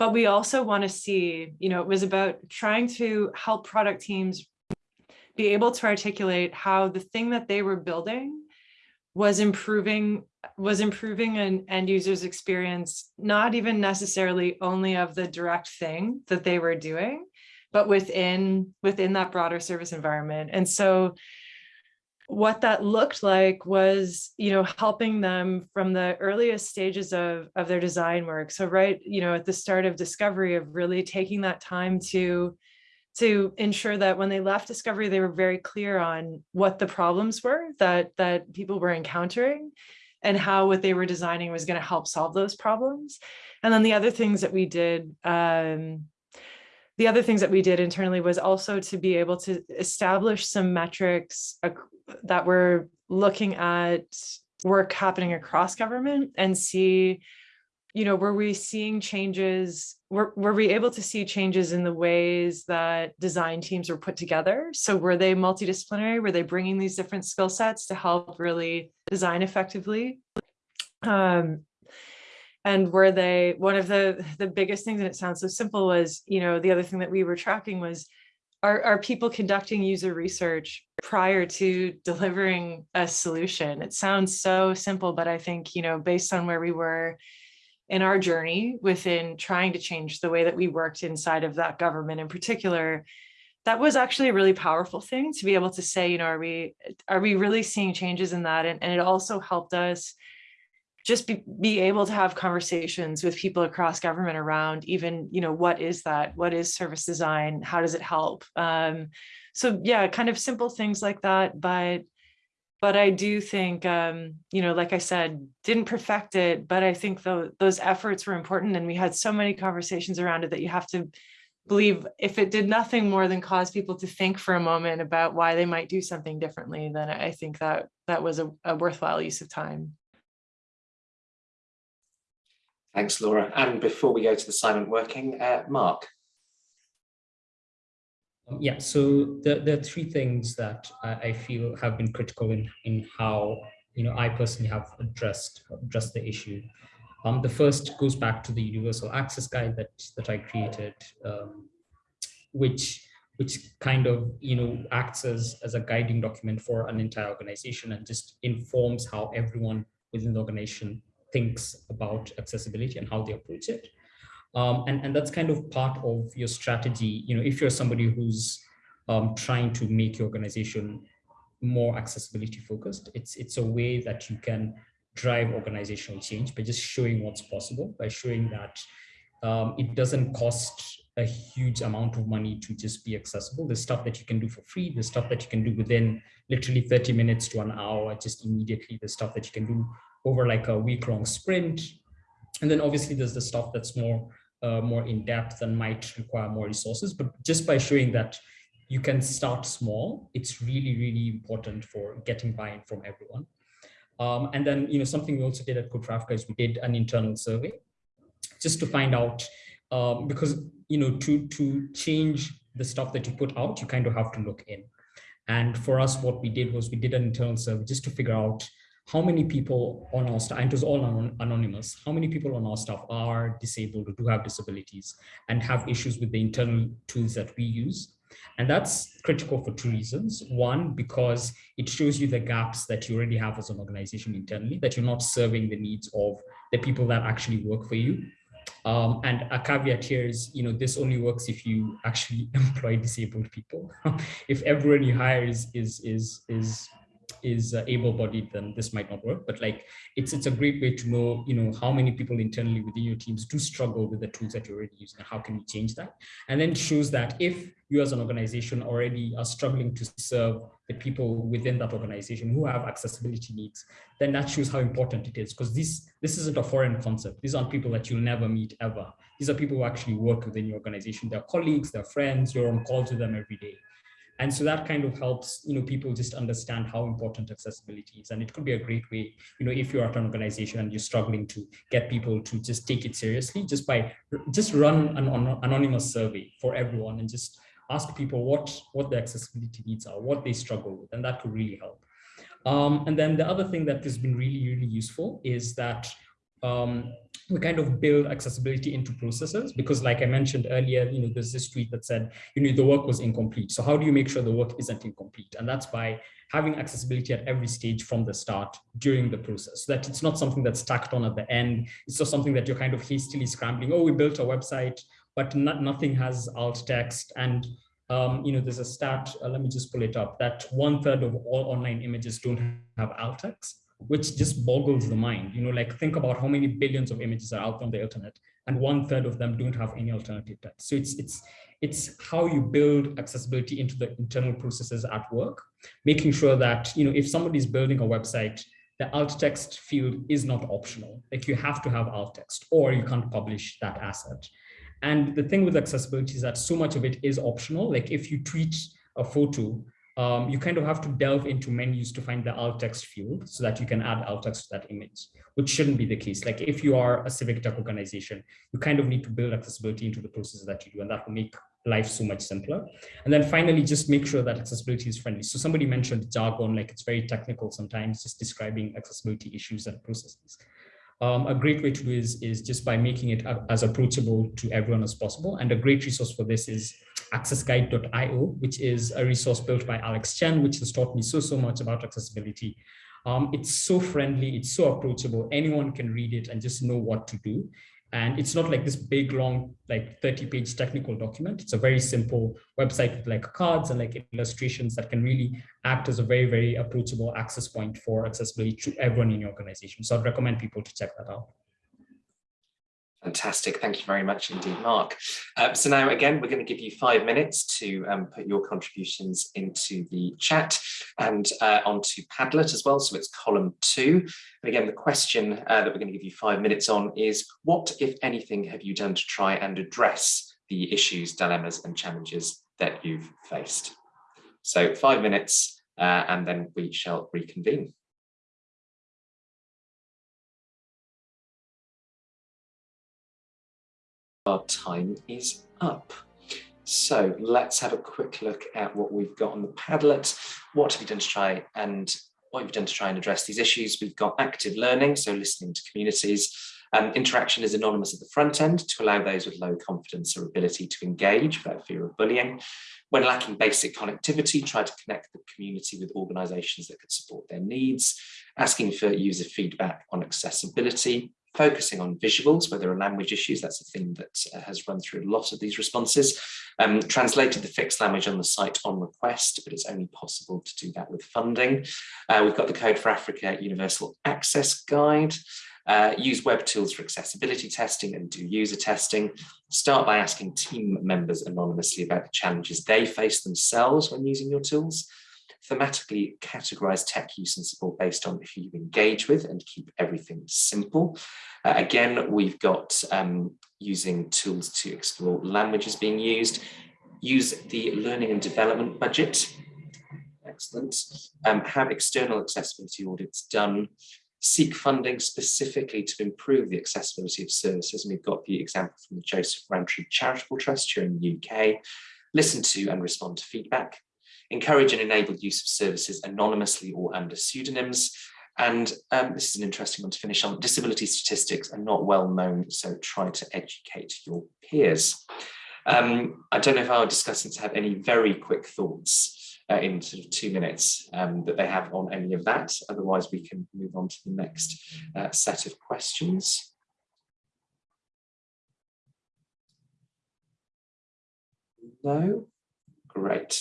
but we also want to see, you know, it was about trying to help product teams be able to articulate how the thing that they were building was improving was improving an end user's experience, not even necessarily only of the direct thing that they were doing, but within within that broader service environment. And so what that looked like was, you know, helping them from the earliest stages of, of their design work. So right, you know, at the start of discovery of really taking that time to, to ensure that when they left discovery, they were very clear on what the problems were that, that people were encountering and how what they were designing was going to help solve those problems. And then the other things that we did, um, the other things that we did internally was also to be able to establish some metrics that we're looking at work happening across government and see, you know, were we seeing changes, were, were we able to see changes in the ways that design teams were put together? So were they multidisciplinary? Were they bringing these different skill sets to help really design effectively? Um, and were they, one of the, the biggest things, and it sounds so simple was, you know, the other thing that we were tracking was are, are people conducting user research prior to delivering a solution? It sounds so simple, but I think, you know, based on where we were in our journey within trying to change the way that we worked inside of that government in particular, that was actually a really powerful thing to be able to say, you know, are we are we really seeing changes in that? And, and it also helped us just be, be able to have conversations with people across government around even, you know, what is that? What is service design? How does it help? Um, so yeah, kind of simple things like that. But but I do think, um, you know, like I said, didn't perfect it, but I think the, those efforts were important and we had so many conversations around it that you have to believe if it did nothing more than cause people to think for a moment about why they might do something differently, then I think that that was a, a worthwhile use of time. Thanks, Laura. And before we go to the silent working, uh, Mark. Yeah, so the, the three things that I, I feel have been critical in, in how you know I personally have addressed addressed the issue. Um, the first goes back to the universal access guide that that I created, um, which which kind of you know acts as, as a guiding document for an entire organization and just informs how everyone within the organization thinks about accessibility and how they approach it. Um, and, and that's kind of part of your strategy. You know, if you're somebody who's um, trying to make your organization more accessibility focused, it's, it's a way that you can drive organizational change by just showing what's possible, by showing that um, it doesn't cost a huge amount of money to just be accessible. There's stuff that you can do for free. There's stuff that you can do within literally 30 minutes to an hour, just immediately. There's stuff that you can do over like a week long sprint. And then obviously there's the stuff that's more uh, more in depth and might require more resources. But just by showing that you can start small, it's really, really important for getting buy-in from everyone. Um, and then, you know, something we also did at for is we did an internal survey just to find out, um, because, you know, to, to change the stuff that you put out, you kind of have to look in. And for us, what we did was we did an internal survey just to figure out how many people on our staff, and it was all anonymous, how many people on our staff are disabled or do have disabilities and have issues with the internal tools that we use. And that's critical for two reasons. One, because it shows you the gaps that you already have as an organization internally, that you're not serving the needs of the people that actually work for you. Um, and a caveat here is, you know, this only works if you actually <laughs> employ disabled people. <laughs> if everyone you hire is, is, is, is is uh, able-bodied, then this might not work. But like, it's it's a great way to know, you know, how many people internally within your teams do struggle with the tools that you're already using, and how can you change that? And then shows that if you as an organization already are struggling to serve the people within that organization who have accessibility needs, then that shows how important it is. Because this this isn't a foreign concept. These aren't people that you'll never meet ever. These are people who actually work within your organization. They're colleagues, they're friends, you're on call to them every day. And so that kind of helps, you know, people just understand how important accessibility is. And it could be a great way, you know, if you're at an organization and you're struggling to get people to just take it seriously, just by just run an anonymous survey for everyone and just ask people what, what their accessibility needs are, what they struggle with, and that could really help. Um, and then the other thing that has been really, really useful is that um, we kind of build accessibility into processes because like I mentioned earlier, you know, there's this tweet that said, you know, the work was incomplete. So how do you make sure the work isn't incomplete? And that's by having accessibility at every stage from the start during the process that it's not something that's tacked on at the end. It's just something that you're kind of hastily scrambling. Oh, we built a website, but not, nothing has alt text. And, um, you know, there's a stat, uh, let me just pull it up, that one third of all online images don't have alt text which just boggles the mind. You know, like think about how many billions of images are out on the internet and one third of them don't have any alternative text. So it's, it's, it's how you build accessibility into the internal processes at work, making sure that, you know, if somebody's building a website, the alt text field is not optional. Like you have to have alt text or you can't publish that asset. And the thing with accessibility is that so much of it is optional. Like if you tweet a photo, um, you kind of have to delve into menus to find the alt text field so that you can add alt text to that image, which shouldn't be the case. Like if you are a civic tech organization, you kind of need to build accessibility into the processes that you do, and that will make life so much simpler. And then finally, just make sure that accessibility is friendly. So somebody mentioned jargon, like it's very technical sometimes, just describing accessibility issues and processes. Um, a great way to do is, is just by making it as approachable to everyone as possible. And a great resource for this is accessguide.io, which is a resource built by Alex Chen, which has taught me so, so much about accessibility. Um, it's so friendly, it's so approachable. Anyone can read it and just know what to do. And it's not like this big, long, like 30 page technical document. It's a very simple website with like cards and like illustrations that can really act as a very, very approachable access point for accessibility to everyone in your organization. So I'd recommend people to check that out. Fantastic. Thank you very much indeed, Mark. Uh, so now, again, we're going to give you five minutes to um, put your contributions into the chat and uh, onto Padlet as well. So it's column two. And again, the question uh, that we're going to give you five minutes on is what, if anything, have you done to try and address the issues, dilemmas and challenges that you've faced? So five minutes uh, and then we shall reconvene. Our time is up. So let's have a quick look at what we've got on the Padlet. What have you done to try and what we've done to try and address these issues? We've got active learning, so listening to communities, Um, interaction is anonymous at the front end to allow those with low confidence or ability to engage without fear of bullying. When lacking basic connectivity, try to connect the community with organisations that could support their needs, asking for user feedback on accessibility, focusing on visuals where there are language issues. That's a theme that uh, has run through a lot of these responses. Um, translated the fixed language on the site on request, but it's only possible to do that with funding. Uh, we've got the Code for Africa Universal Access Guide. Uh, use web tools for accessibility testing and do user testing. Start by asking team members anonymously about the challenges they face themselves when using your tools thematically categorize tech use and support based on who you engage with and keep everything simple. Uh, again, we've got um, using tools to explore languages being used, use the learning and development budget, excellent, um, have external accessibility audits done, seek funding specifically to improve the accessibility of services. And we've got the example from the Joseph Rowntree Charitable Trust here in the UK, listen to and respond to feedback, encourage and enable use of services anonymously or under pseudonyms. And um, this is an interesting one to finish on. Disability statistics are not well known, so try to educate your peers. Um, I don't know if our discussants have any very quick thoughts uh, in sort of two minutes um, that they have on any of that. Otherwise, we can move on to the next uh, set of questions. No? Great.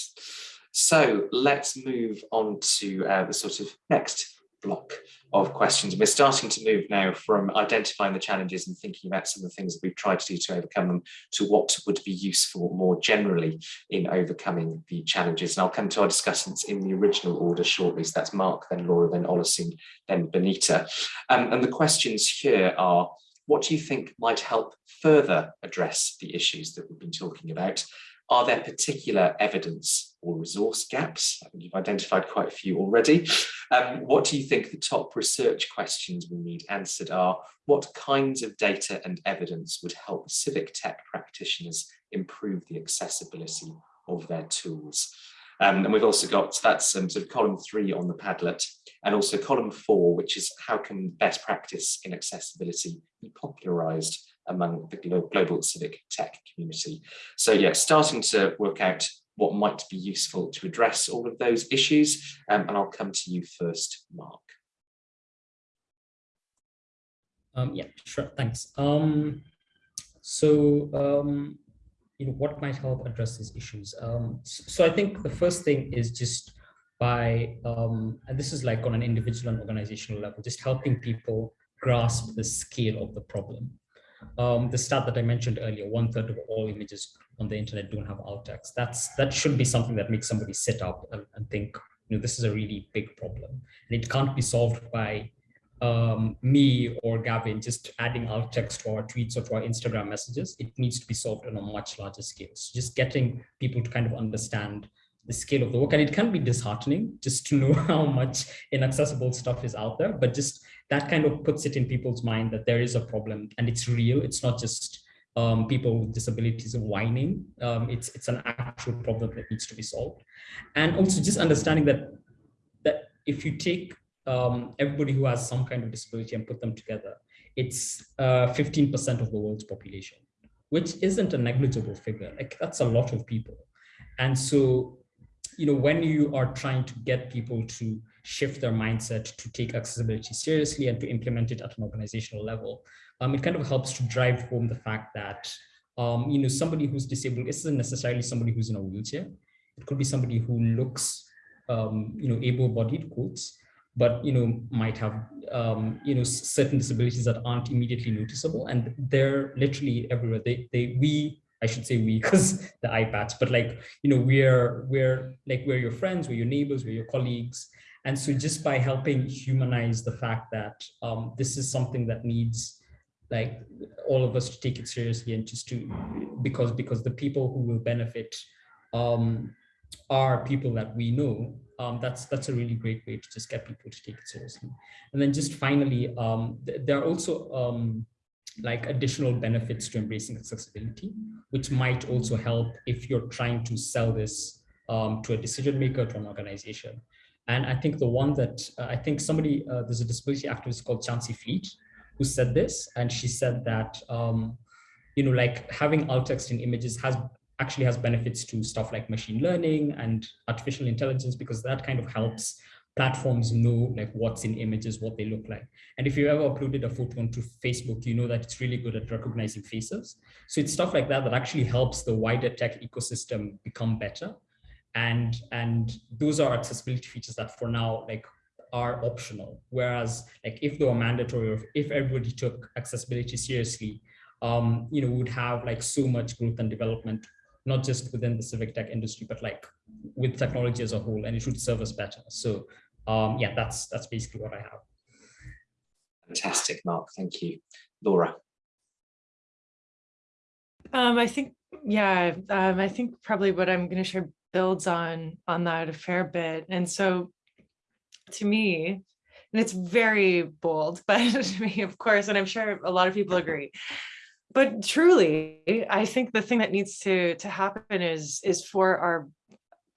So let's move on to uh, the sort of next block of questions. We're starting to move now from identifying the challenges and thinking about some of the things that we've tried to do to overcome them to what would be useful more generally in overcoming the challenges. And I'll come to our discussants in the original order shortly. So that's Mark, then Laura, then Oluseun, then Benita. Um, and the questions here are, what do you think might help further address the issues that we've been talking about? Are there particular evidence or resource gaps? You've identified quite a few already. Um, what do you think the top research questions we need answered are? What kinds of data and evidence would help civic tech practitioners improve the accessibility of their tools? Um, and we've also got, that's um, sort of column three on the Padlet, and also column four, which is how can best practice in accessibility be popularized among the global civic tech community. So yeah, starting to work out what might be useful to address all of those issues. Um, and I'll come to you first, Mark. Um, yeah, sure, thanks. Um, so, um, you know, what might help address these issues? Um, so I think the first thing is just by, um, and this is like on an individual and organizational level, just helping people grasp the scale of the problem. Um, the stat that I mentioned earlier, one third of all images on the internet don't have alt text. That's that should be something that makes somebody sit up and, and think, you know, this is a really big problem, and it can't be solved by um, me or Gavin just adding alt text to our tweets or to our Instagram messages. It needs to be solved on a much larger scale. So just getting people to kind of understand the scale of the work, and it can be disheartening just to know <laughs> how much inaccessible stuff is out there, but just that kind of puts it in people's mind that there is a problem and it's real. It's not just um, people with disabilities whining. Um, it's it's an actual problem that needs to be solved, and also just understanding that that if you take um, everybody who has some kind of disability and put them together, it's 15% uh, of the world's population, which isn't a negligible figure. Like that's a lot of people, and so you know when you are trying to get people to shift their mindset to take accessibility seriously and to implement it at an organizational level. Um, it kind of helps to drive home the fact that, um, you know, somebody who's disabled isn't necessarily somebody who's in a wheelchair. It could be somebody who looks, um, you know, able-bodied quotes, but, you know, might have, um, you know, certain disabilities that aren't immediately noticeable and they're literally everywhere. They, they, we, I should say we <laughs> because the iPads, but like, you know, we're, we're like, we're your friends, we're your neighbors, we're your colleagues, and so just by helping humanize the fact that um, this is something that needs like all of us to take it seriously and just to because because the people who will benefit um, are people that we know um, that's that's a really great way to just get people to take it seriously. And then just finally um, th there are also um, like additional benefits to embracing accessibility which might also help if you're trying to sell this um, to a decision maker to an organization and I think the one that uh, I think somebody, uh, there's a disability activist called Chancey Fleet, who said this, and she said that um, you know, like having alt text in images has actually has benefits to stuff like machine learning and artificial intelligence because that kind of helps platforms know like what's in images, what they look like. And if you ever uploaded a photo onto Facebook, you know that it's really good at recognizing faces. So it's stuff like that that actually helps the wider tech ecosystem become better. And, and those are accessibility features that for now, like are optional. Whereas like if they were mandatory or if everybody took accessibility seriously, um, you know, we would have like so much growth and development not just within the civic tech industry, but like with technology as a whole, and it should serve us better. So um, yeah, that's that's basically what I have. Fantastic, Mark. Thank you. Laura. Um, I think, yeah, um, I think probably what I'm going to share builds on on that a fair bit. And so to me, and it's very bold, <laughs> but to me, of course, and I'm sure a lot of people agree, but truly, I think the thing that needs to to happen is is for our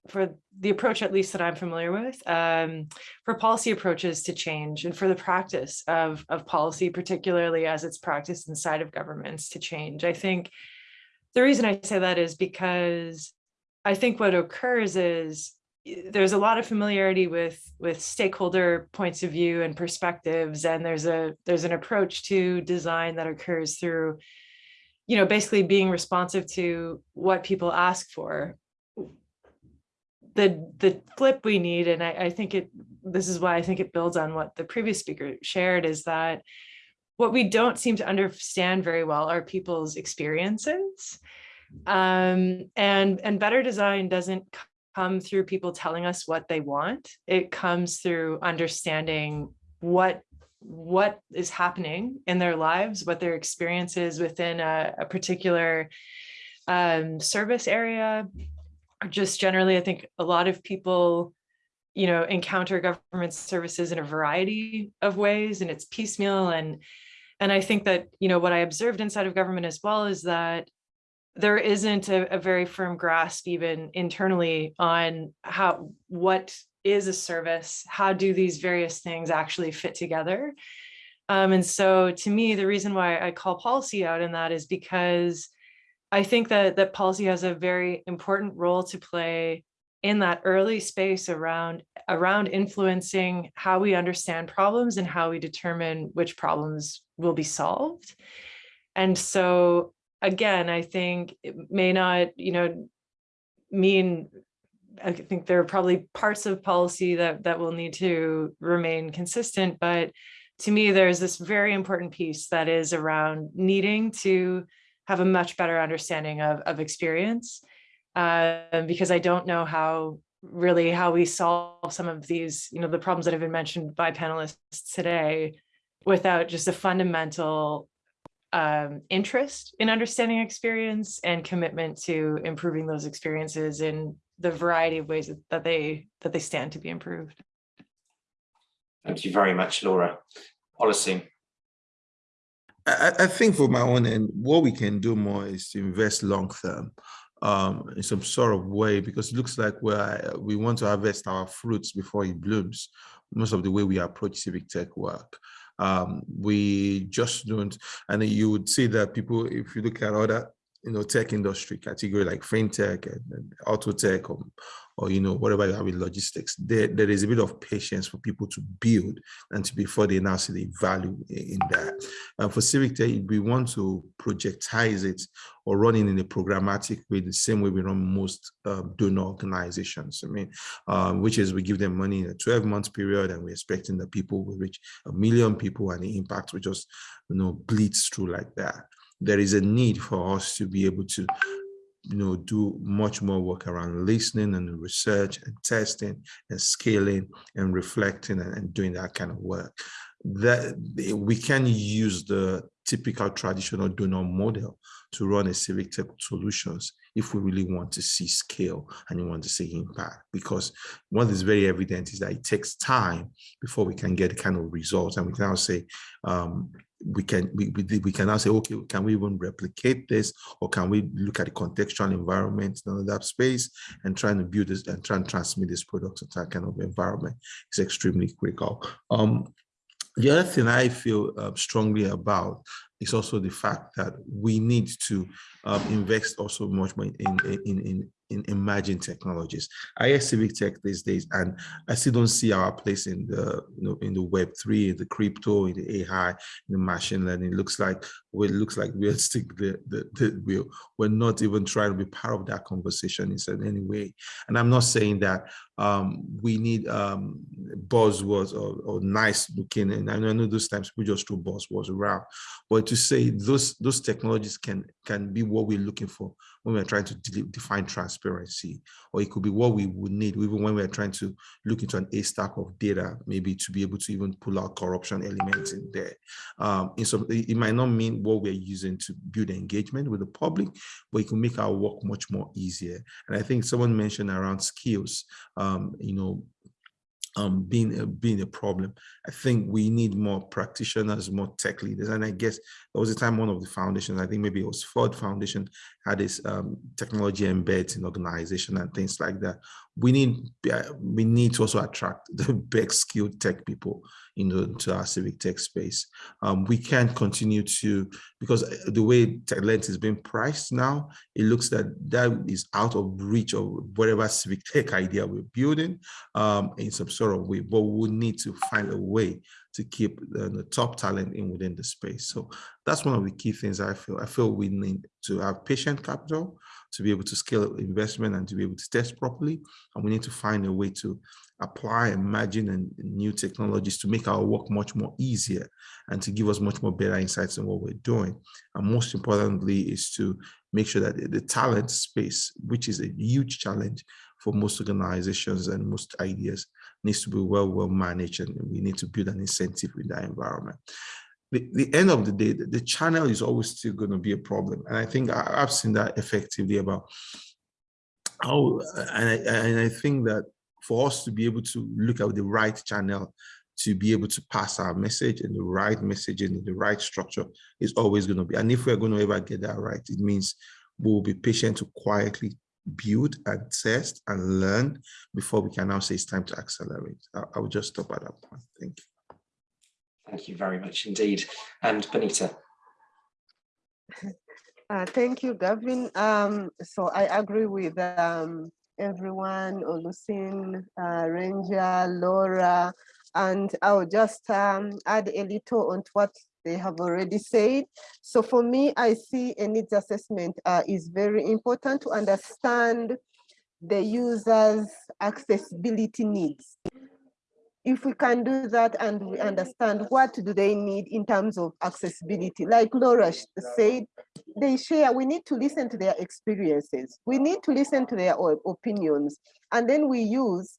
for the approach, at least that I'm familiar with, um, for policy approaches to change and for the practice of, of policy, particularly as it's practiced inside of governments to change. I think the reason I say that is because I think what occurs is there's a lot of familiarity with with stakeholder points of view and perspectives and there's a there's an approach to design that occurs through you know, basically being responsive to what people ask for. The the flip we need, and I, I think it this is why I think it builds on what the previous speaker shared, is that what we don't seem to understand very well are people's experiences. Um, and, and better design doesn't come through people telling us what they want. It comes through understanding what what is happening in their lives, what their experiences within a, a particular um, service area. Just generally, I think a lot of people, you know, encounter government services in a variety of ways and it's piecemeal. And, and I think that, you know, what I observed inside of government as well is that there isn't a, a very firm grasp even internally on how, what is a service? How do these various things actually fit together? Um, and so to me, the reason why I call policy out in that is because I think that, that policy has a very important role to play in that early space around, around influencing how we understand problems and how we determine which problems will be solved. And so again, I think it may not, you know, mean I think there are probably parts of policy that that will need to remain consistent, but to me, there's this very important piece that is around needing to have a much better understanding of, of experience, uh, because I don't know how really how we solve some of these, you know, the problems that have been mentioned by panelists today without just a fundamental um, interest in understanding experience and commitment to improving those experiences in the variety of ways that they that they stand to be improved. Thank you very much, Laura. Policy. I, I think for my own end, what we can do more is to invest long term um, in some sort of way, because it looks like we we want to harvest our fruits before it blooms, most of the way we approach civic tech work. Um, we just don't, and you would see that people, if you look at other you know, tech industry category like fintech and, and auto tech or, or, you know, whatever you have in logistics, there, there is a bit of patience for people to build and to before they now see the value in that. And for civic tech, we want to projectize it or run it in a programmatic way, the same way we run most um, donor organizations. I mean, um, which is we give them money in a 12 month period and we're expecting that people will reach a million people and the impact will just, you know, bleeds through like that there is a need for us to be able to you know, do much more work around listening and research and testing and scaling and reflecting and, and doing that kind of work. That eh, we can use the typical traditional donor model to run a civic tech solutions if we really want to see scale and you want to see impact. Because what is very evident is that it takes time before we can get the kind of results. And we can now say um, we can we, we, we can now say okay can we even replicate this? Or can we look at the contextual environment in that space and trying to build this and try and transmit this product to that kind of environment? Is extremely critical. Um the other thing I feel uh, strongly about is also the fact that we need to um, invest also much more in, in, in, in emerging technologies. I hear civic tech these days, and I still don't see our place in the you know in the Web three, in the crypto, in the AI, in the machine learning. It looks like well, it looks like <laughs> we're stick the, the, the we're, we're not even trying to be part of that conversation in any way. And I'm not saying that um, we need um, buzzwords or, or nice looking, and I know those times we just throw buzzwords around, but to say those those technologies can can be what we're looking for when we're trying to de define transparency, or it could be what we would need even when we're trying to look into an A stack of data, maybe to be able to even pull out corruption elements in there. Um, in some, it might not mean what we're using to build engagement with the public, but it can make our work much more easier. And I think someone mentioned around skills, um, you know, um, being a, being a problem. I think we need more practitioners, more tech leaders. And I guess there was a time one of the foundations, I think maybe it was Ford Foundation, had this um, technology embeds in organization and things like that. We need we need to also attract the <laughs> best skilled tech people into, into our civic tech space. Um, we can't continue to, because uh, the way talent is being priced now, it looks that that is out of reach of whatever civic <laughs> tech idea we're building um, in some sort of way, but we need to find a way to keep the, the, top talent in within the space. So that's one of the key things I feel. I feel we need to have patient capital to be able to scale investment and to be able to test properly. And we need to find a way to apply emerging and new technologies to make our work much more easier and to give us much more better insights on what we're doing. And most importantly is to make sure that the talent space, which is a huge challenge for most organizations and most ideas, needs to be well, well managed and we need to build an incentive in that environment. The, end of the day, the, the channel is always still going to be a problem. And I think I, have seen that effectively about how, and I, and I think that for us to be able to look at the right channel to be able to pass our message and the right messaging and the right structure is always going to be. And if we're going to ever get that right, it means we'll be patient to quietly build and test and learn before we can now say it's time to accelerate. I, I will just stop at that point. Thank you. Thank you very much indeed. And Benita. Uh, thank you, Gavin. Um, so I agree with um, everyone, Oluseun, uh, Ranger, Laura, and I'll just um, add a little on what they have already said. So for me, I see a needs assessment uh, is very important to understand the user's accessibility needs. If we can do that and we understand what do they need in terms of accessibility, like Laura said, they share, we need to listen to their experiences. We need to listen to their opinions. And then we use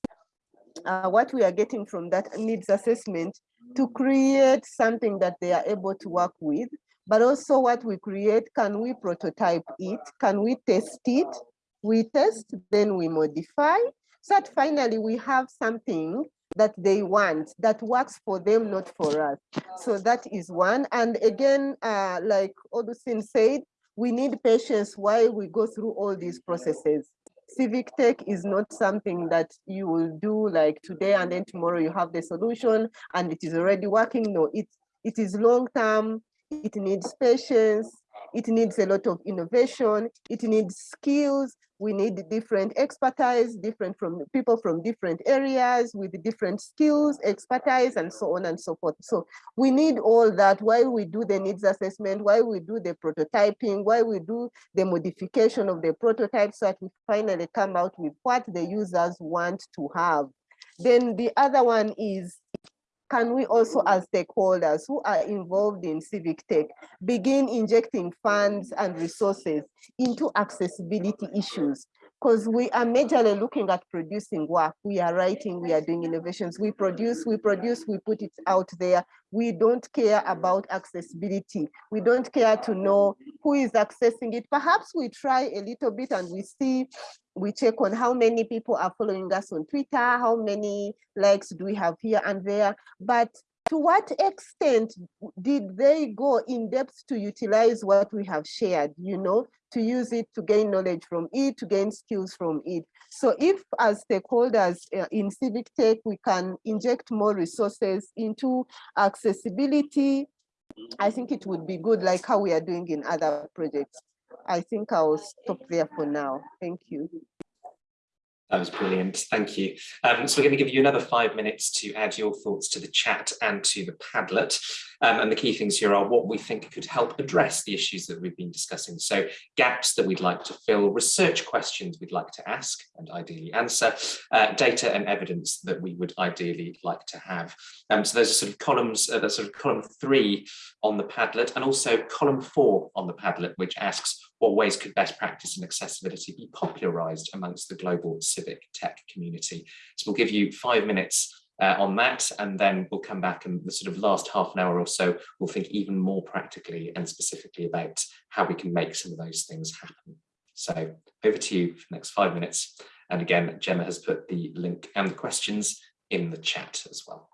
uh, what we are getting from that needs assessment to create something that they are able to work with, but also what we create, can we prototype it? Can we test it? We test, then we modify, so that finally we have something that they want that works for them, not for us. So that is one. And again, uh, like Oluseun said, we need patience while we go through all these processes. Civic tech is not something that you will do like today and then tomorrow you have the solution and it is already working. No, it, it is long term, it needs patience, it needs a lot of innovation, it needs skills, we need different expertise, different from people from different areas with different skills, expertise, and so on and so forth. So we need all that while we do the needs assessment, while we do the prototyping, while we do the modification of the prototype so that we finally come out with what the users want to have. Then the other one is can we also as stakeholders who are involved in civic tech begin injecting funds and resources into accessibility issues because we are majorly looking at producing work. We are writing, we are doing innovations. We produce, we produce, we put it out there. We don't care about accessibility. We don't care to know who is accessing it. Perhaps we try a little bit and we see, we check on how many people are following us on Twitter, how many likes do we have here and there. But to what extent did they go in depth to utilize what we have shared, you know, to use it, to gain knowledge from it, to gain skills from it. So if as stakeholders uh, in civic tech, we can inject more resources into accessibility, I think it would be good like how we are doing in other projects. I think I'll stop there for now. Thank you. That was brilliant. Thank you. Um, so we're going to give you another five minutes to add your thoughts to the chat and to the Padlet. Um, and the key things here are what we think could help address the issues that we've been discussing. So gaps that we'd like to fill, research questions we'd like to ask and ideally answer, uh, data and evidence that we would ideally like to have. Um, so those are sort of columns, uh, sort of column three on the Padlet and also column four on the Padlet, which asks what ways could best practice and accessibility be popularized amongst the global civic tech community. So we'll give you five minutes uh, on that and then we'll come back and the sort of last half an hour or so we'll think even more practically and specifically about how we can make some of those things happen. So over to you for the next five minutes. And again, Gemma has put the link and the questions in the chat as well.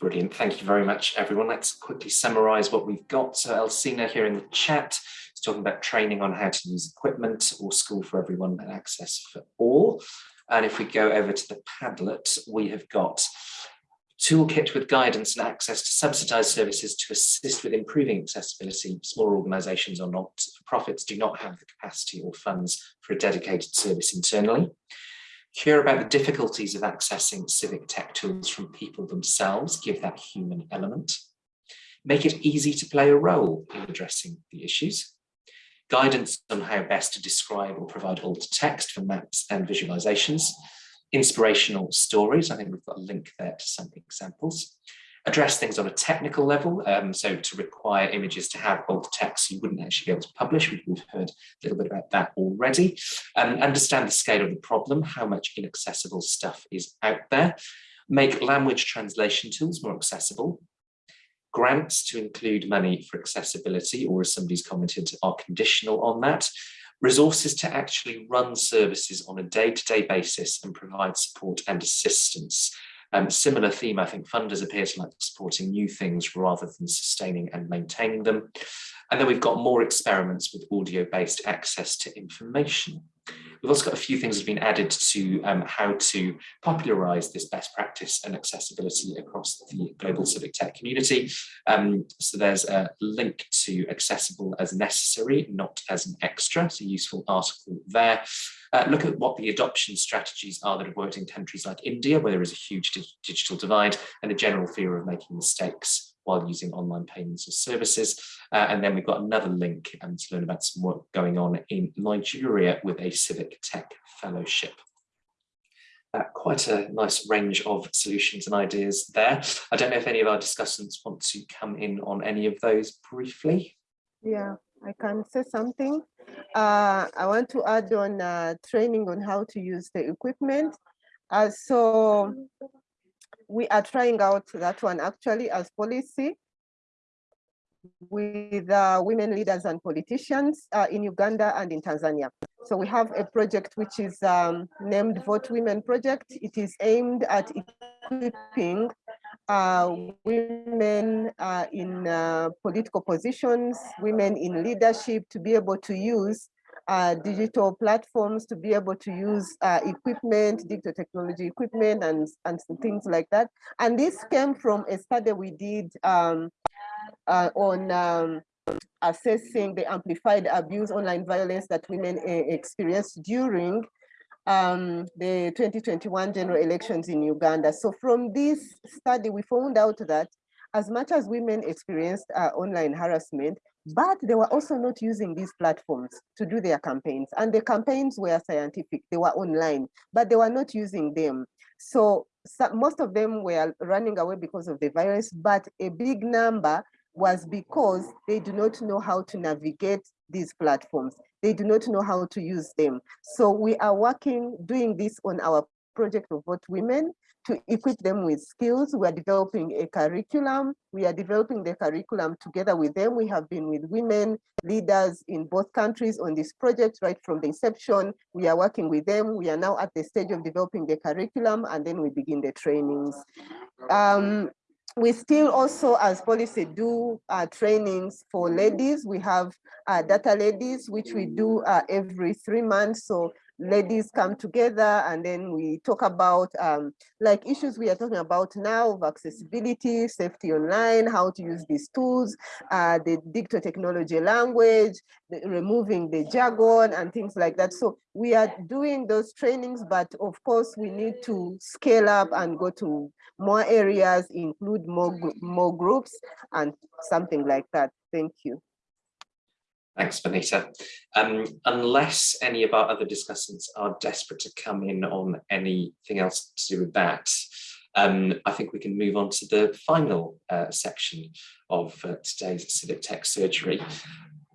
Brilliant. Thank you very much, everyone. Let's quickly summarize what we've got. So Elsina here in the chat is talking about training on how to use equipment or school for everyone and access for all. And if we go over to the Padlet, we have got toolkit with guidance and access to subsidized services to assist with improving accessibility. Smaller organizations or not for profits do not have the capacity or funds for a dedicated service internally hear about the difficulties of accessing civic tech tools from people themselves, give that human element, make it easy to play a role in addressing the issues, guidance on how best to describe or provide alt text for maps and visualizations, inspirational stories, I think we've got a link there to some examples, address things on a technical level. Um, so to require images to have alt text you wouldn't actually be able to publish. We've heard a little bit about that already. Um, understand the scale of the problem, how much inaccessible stuff is out there. Make language translation tools more accessible. Grants to include money for accessibility, or as somebody's commented, are conditional on that resources to actually run services on a day-to-day -day basis and provide support and assistance. Um, similar theme, I think funders appear to like supporting new things rather than sustaining and maintaining them. And then we've got more experiments with audio-based access to information. We've also got a few things that have been added to um, how to popularize this best practice and accessibility across the global civic tech community. Um, so there's a link to accessible as necessary, not as an extra, so a useful article there. Uh, look at what the adoption strategies are that have worked in countries like India, where there is a huge digital divide and a general fear of making mistakes while using online payments or services. Uh, and then we've got another link um, to learn about some work going on in Nigeria with a civic tech fellowship. Uh, quite a nice range of solutions and ideas there. I don't know if any of our discussants want to come in on any of those briefly. Yeah, I can say something. Uh, I want to add on uh, training on how to use the equipment. Uh, so we are trying out that one actually as Pollicy with uh, women leaders and politicians uh, in Uganda and in Tanzania. So we have a project which is um, named Vote Women Project. It is aimed at equipping uh, women uh, in uh, political positions, women in leadership to be able to use uh, digital platforms, to be able to use uh, equipment, digital technology equipment and, and things like that. And this came from a study we did um, uh, on um, assessing the amplified abuse, online violence that women experienced during um, the 2021 general elections in Uganda. So from this study, we found out that as much as women experienced uh, online harassment, but they were also not using these platforms to do their campaigns. And the campaigns were scientific, they were online, but they were not using them. So, so most of them were running away because of the virus, but a big number was because they do not know how to navigate these platforms. They do not know how to use them. So we are working, doing this on our project of Vote Women to equip them with skills. We are developing a curriculum. We are developing the curriculum together with them. We have been with women leaders in both countries on this project right from the inception. We are working with them. We are now at the stage of developing the curriculum and then we begin the trainings. Um, we still also, as Pollicy, do uh, trainings for ladies. We have uh, data ladies, which we do uh, every three months. So ladies come together and then we talk about um, like issues we are talking about now of accessibility, safety online, how to use these tools, uh, the digital technology language, the, removing the jargon and things like that. So we are doing those trainings, but of course we need to scale up and go to more areas, include more, more groups and something like that. Thank you. Thanks, Benita. Um, unless any of our other discussants are desperate to come in on anything else to do with that, um, I think we can move on to the final uh, section of uh, today's civic tech surgery,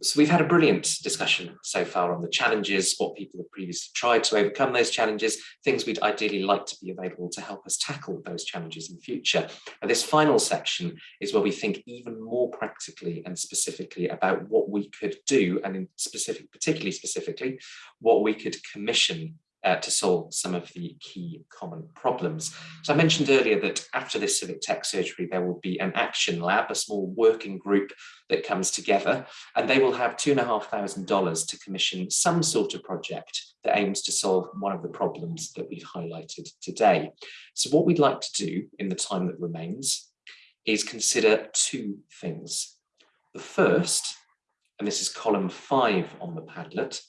so we've had a brilliant discussion so far on the challenges, what people have previously tried to overcome those challenges, things we'd ideally like to be available to help us tackle those challenges in future. And this final section is where we think even more practically and specifically about what we could do, and in specific, particularly specifically, what we could commission uh, to solve some of the key common problems. So I mentioned earlier that after this civic tech surgery, there will be an action lab, a small working group that comes together, and they will have two and a half thousand dollars to commission some sort of project that aims to solve one of the problems that we've highlighted today. So what we'd like to do in the time that remains is consider two things. The first, and this is column five on the Padlet,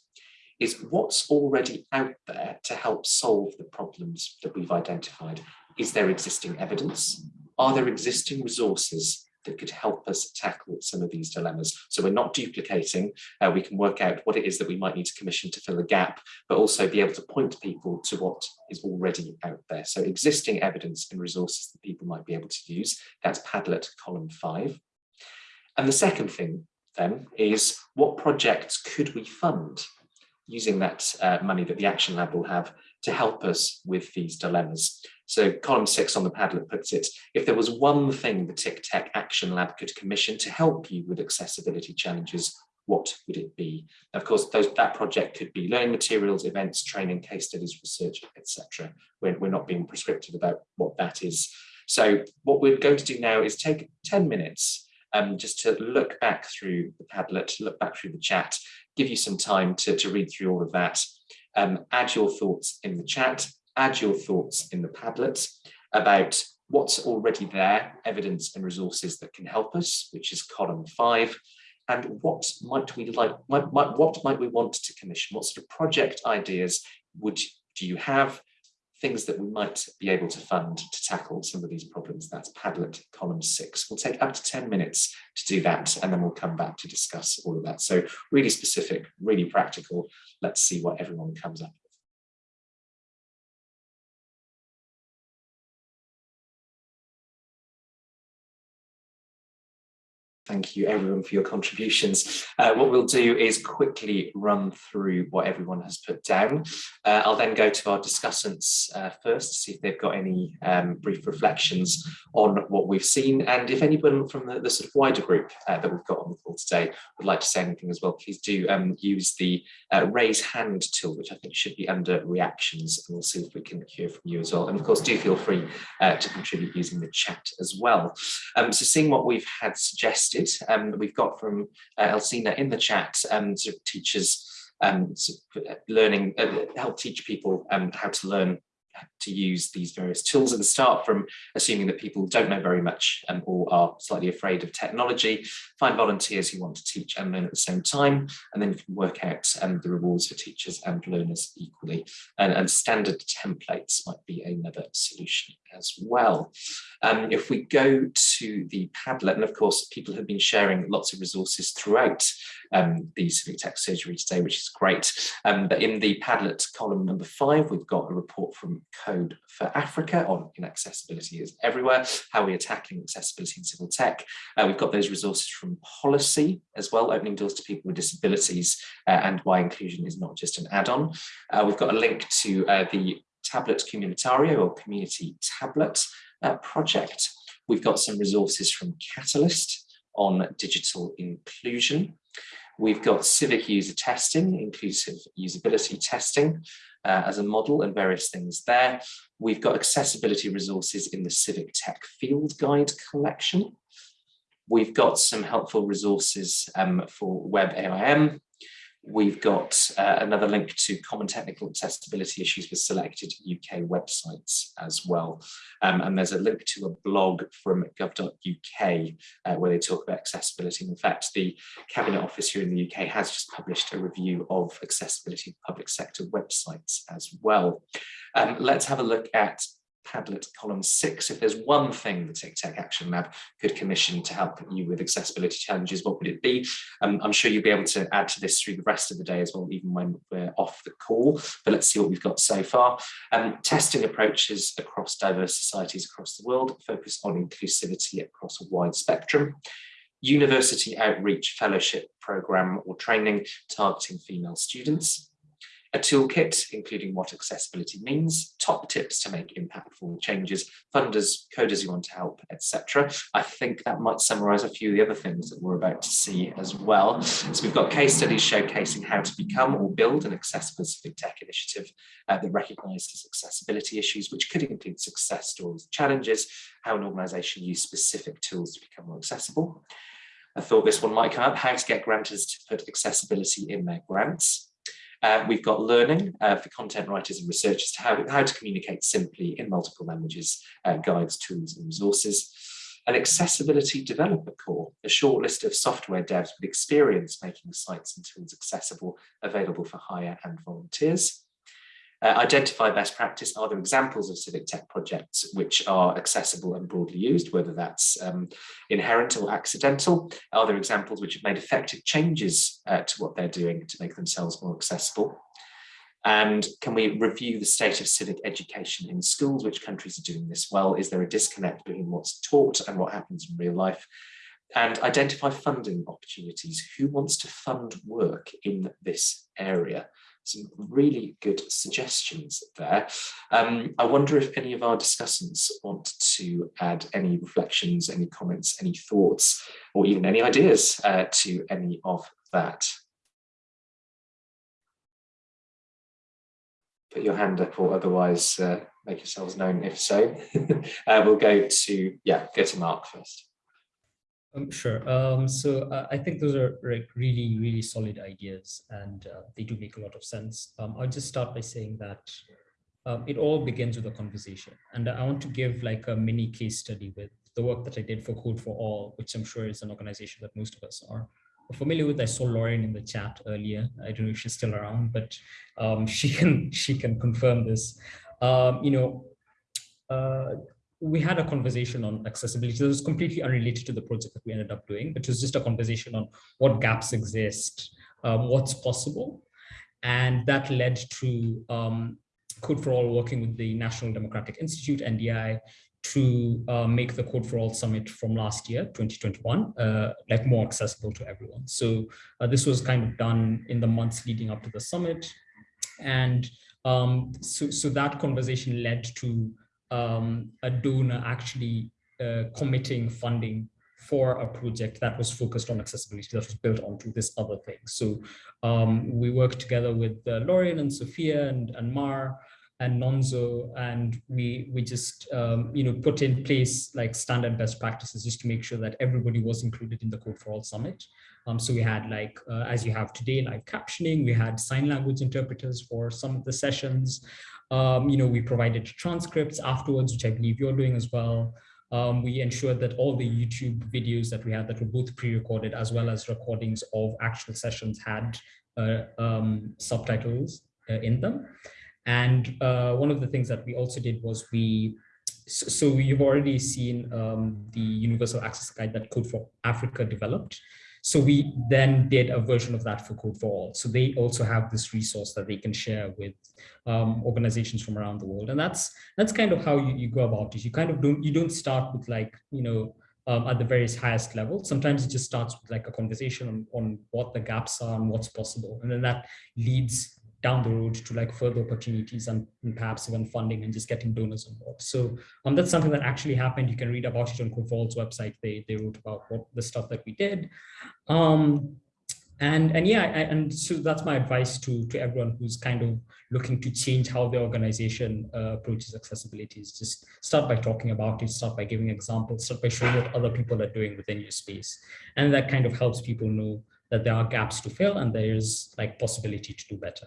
is what's already out there to help solve the problems that we've identified. Is there existing evidence? Are there existing resources that could help us tackle some of these dilemmas. So we're not duplicating, uh, we can work out what it is that we might need to commission to fill a gap, but also be able to point people to what is already out there. So existing evidence and resources that people might be able to use, that's Padlet column five. And the second thing then is what projects could we fund using that uh, money that the Action Lab will have to help us with these dilemmas. So column six on the Padlet puts it, if there was one thing the TICTeC Action Lab could commission to help you with accessibility challenges, what would it be? Of course, those, that project could be learning materials, events, training, case studies, research, etc. We're, we're not being prescriptive about what that is. So what we're going to do now is take 10 minutes um, just to look back through the Padlet, look back through the chat, give you some time to, to read through all of that. Um, add your thoughts in the chat, add your thoughts in the Padlet about what's already there, evidence and resources that can help us, which is column five, and what might we like, might, might, what might we want to commission? What sort of project ideas would do you have? Things that we might be able to fund to tackle some of these problems. That's Padlet column six. We'll take up to 10 minutes to do that, and then we'll come back to discuss all of that. So really specific, really practical. Let's see what everyone comes up Thank you everyone for your contributions. Uh, what we'll do is quickly run through what everyone has put down. Uh, I'll then go to our discussants uh, first to see if they've got any um, brief reflections on what we've seen. And if anyone from the, the sort of wider group uh, that we've got on the call today would like to say anything as well, please do um, use the uh, raise hand tool, which I think should be under reactions. And we'll see if we can hear from you as well. And of course, do feel free uh, to contribute using the chat as well. Um, so seeing what we've had suggested, um, we've got from uh, Elsina in the chat, um, sort of teachers um, sort of uh, learning, uh, help teach people um, how to learn to use these various tools and start from assuming that people don't know very much um, or are slightly afraid of technology, find volunteers who want to teach and learn at the same time, and then work out um, the rewards for teachers and learners equally. And, and standard templates might be another solution as well. Um, if we go to the Padlet, and of course, people have been sharing lots of resources throughout um, the civic tech surgery today, which is great. Um, but in the Padlet column number five, we've got a report from Code for Africa on inaccessibility is everywhere, how we're tackling accessibility in civil tech. Uh, we've got those resources from Pollicy as well, opening doors to people with disabilities uh, and why inclusion is not just an add-on. Uh, we've got a link to uh, the Tablet Communitario or Community Tablet uh, project. We've got some resources from Catalyst on digital inclusion. We've got civic user testing, inclusive usability testing. uh, as a model and various things there. We've got accessibility resources in the Civic Tech Field Guide collection. We've got some helpful resources um, for WebAIM, We've got uh, another link to common technical accessibility issues with selected UK websites as well. Um, and there's a link to a blog from gov.uk uh, where they talk about accessibility. In fact, the Cabinet Office here in the UK has just published a review of accessibility of public sector websites as well. Um, let's have a look at Padlet column six, if there's one thing the TICTeC Action Lab could commission to help you with accessibility challenges, what would it be? Um, I'm sure you'll be able to add to this through the rest of the day as well, even when we're off the call, but let's see what we've got so far. Um, testing approaches across diverse societies across the world, focus on inclusivity across a wide spectrum university outreach fellowship program or training targeting female students, a toolkit, including what accessibility means, top tips to make impactful changes, funders, coders you want to help, etc. I think that might summarize a few of the other things that we're about to see as well. So we've got case studies showcasing how to become or build an accessible tech initiative uh, that recognizes accessibility issues, which could include success stories, challenges, how an organization used specific tools to become more accessible. I thought this one might come up, how to get grantors to put accessibility in their grants. Uh, we've got learning uh, for content writers and researchers to how, how to communicate simply in multiple languages, uh, guides, tools and resources. An accessibility developer core, a short list of software devs with experience making sites and tools accessible, available for hire and volunteers. Uh, identify best practice. Are there examples of civic tech projects which are accessible and broadly used, whether that's um, inherent or accidental? Are there examples which have made effective changes uh, to what they're doing to make themselves more accessible? And can we review the state of civic education in schools? Which countries are doing this well? Is there a disconnect between what's taught and what happens in real life? And identify funding opportunities. Who wants to fund work in this area? Some really good suggestions there. Um, I wonder if any of our discussants want to add any reflections, any comments, any thoughts, or even any ideas uh, to any of that. Put your hand up or otherwise uh, make yourselves known if so. <laughs> uh, we'll go to, yeah, go to Mark first. Um, sure. Um, so uh, I think those are like really, really solid ideas and uh, they do make a lot of sense. Um, I'll just start by saying that um, it all begins with a conversation. And I want to give like a mini case study with the work that I did for Code for All, which I'm sure is an organization that most of us are familiar with. I saw Lauren in the chat earlier. I don't know if she's still around, but um, <laughs> she can she can confirm this. Um, you know, uh, we had a conversation on accessibility that was completely unrelated to the project that we ended up doing, but it was just a conversation on what gaps exist, um, what's possible. And that led to um, Code for All working with the National Democratic Institute, NDI, to uh, make the Code for All Summit from last year, 2021, uh, like more accessible to everyone. So uh, this was kind of done in the months leading up to the summit. And um, so, so that conversation led to um, a donor actually uh, committing funding for a project that was focused on accessibility that was built onto this other thing. So um, we worked together with uh, and Sophia and, and Mar and Nonzo, and we we just um, you know put in place like standard best practices just to make sure that everybody was included in the Code for All Summit. Um, so we had like, uh, as you have today, live captioning, we had sign language interpreters for some of the sessions. Um, you know, we provided transcripts afterwards, which I believe you're doing as well. Um, we ensured that all the YouTube videos that we had that were both pre-recorded as well as recordings of actual sessions had uh, um, subtitles uh, in them. And uh, one of the things that we also did was we, so, you've already seen um, the Universal Access Guide that Code for Africa developed. So we then did a version of that for Code for All. So they also have this resource that they can share with um, organizations from around the world. And that's that's kind of how you, you go about it. You kind of don't you don't start with like, you know, um, at the various highest level. Sometimes it just starts with like a conversation on, on what the gaps are and what's possible. And then that leads down the road to like further opportunities and, and, perhaps even funding and just getting donors involved. So um, that's something that actually happened. You can read about it on Code website. They, they wrote about what the stuff that we did. Um, and and yeah, I, and so that's my advice to to everyone who's kind of looking to change how the organization uh, approaches accessibility. Is just start by talking about it, start by giving examples, start by showing what other people are doing within your space, and that kind of helps people know that there are gaps to fill and there is like possibility to do better.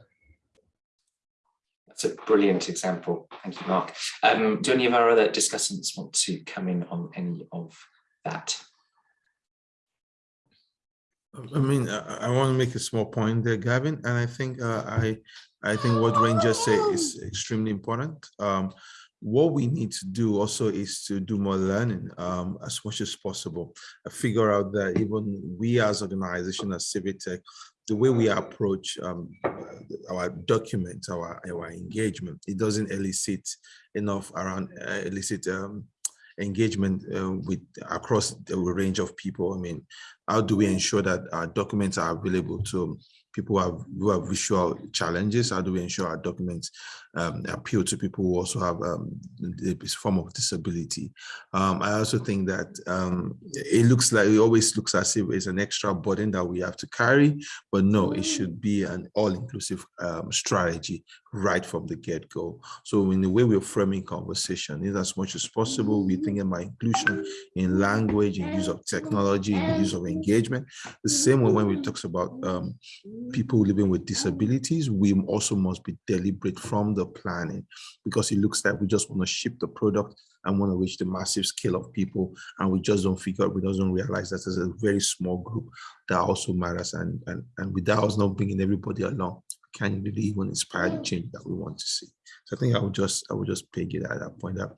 That's a brilliant example. Thank you, Mark. Um, do any of our other discussants want to come in on any of that? I mean, I, I want to make a small point there, Gavin, and I think uh, I I think what Ranger said is extremely important. Um, what we need to do also is to do more learning um, as much as possible. I figure out that even we as organization as Civic Tech, the way we approach um, our documents, our, our engagement, it doesn't elicit enough around uh, elicit um, engagement uh, with across the range of people. I mean, how do we ensure that our documents are available to people who have, who have visual challenges? How do we ensure our documents um, appeal to people who also have um, this form of disability? Um, I also think that um, it looks like it always looks as if it's an extra burden that we have to carry, but no, it should be an all-inclusive um, strategy right from the get-go. So in the way we're framing conversation, is as much as possible, we think about inclusion in language, in use of technology, in use of engagement. The same way when we talk about um, people living with disabilities, we also must be deliberate from the planning because it looks like we just want to ship the product and want to reach the massive scale of people and we just don't figure we just don't realize that there's a very small group that also matters and and, and without us not bringing everybody along can really even inspire the change that we want to see so i think i would just i would just peg it at that point that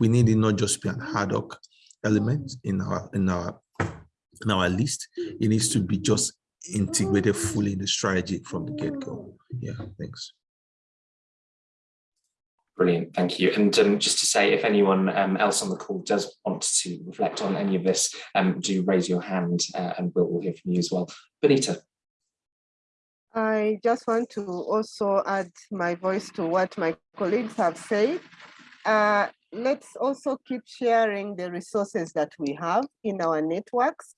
we need it not just be an ad hoc element in our in our in our list it needs to be just integrated fully in the strategy from the get-go. Yeah, thanks. Brilliant, thank you. And um, just to say, if anyone um, else on the call does want to reflect on any of this, um, do raise your hand uh, and we'll, we'll, hear from you as well. Benita. I just want to also add my voice to what my colleagues have said. Uh, let's also keep sharing the resources that we have in our networks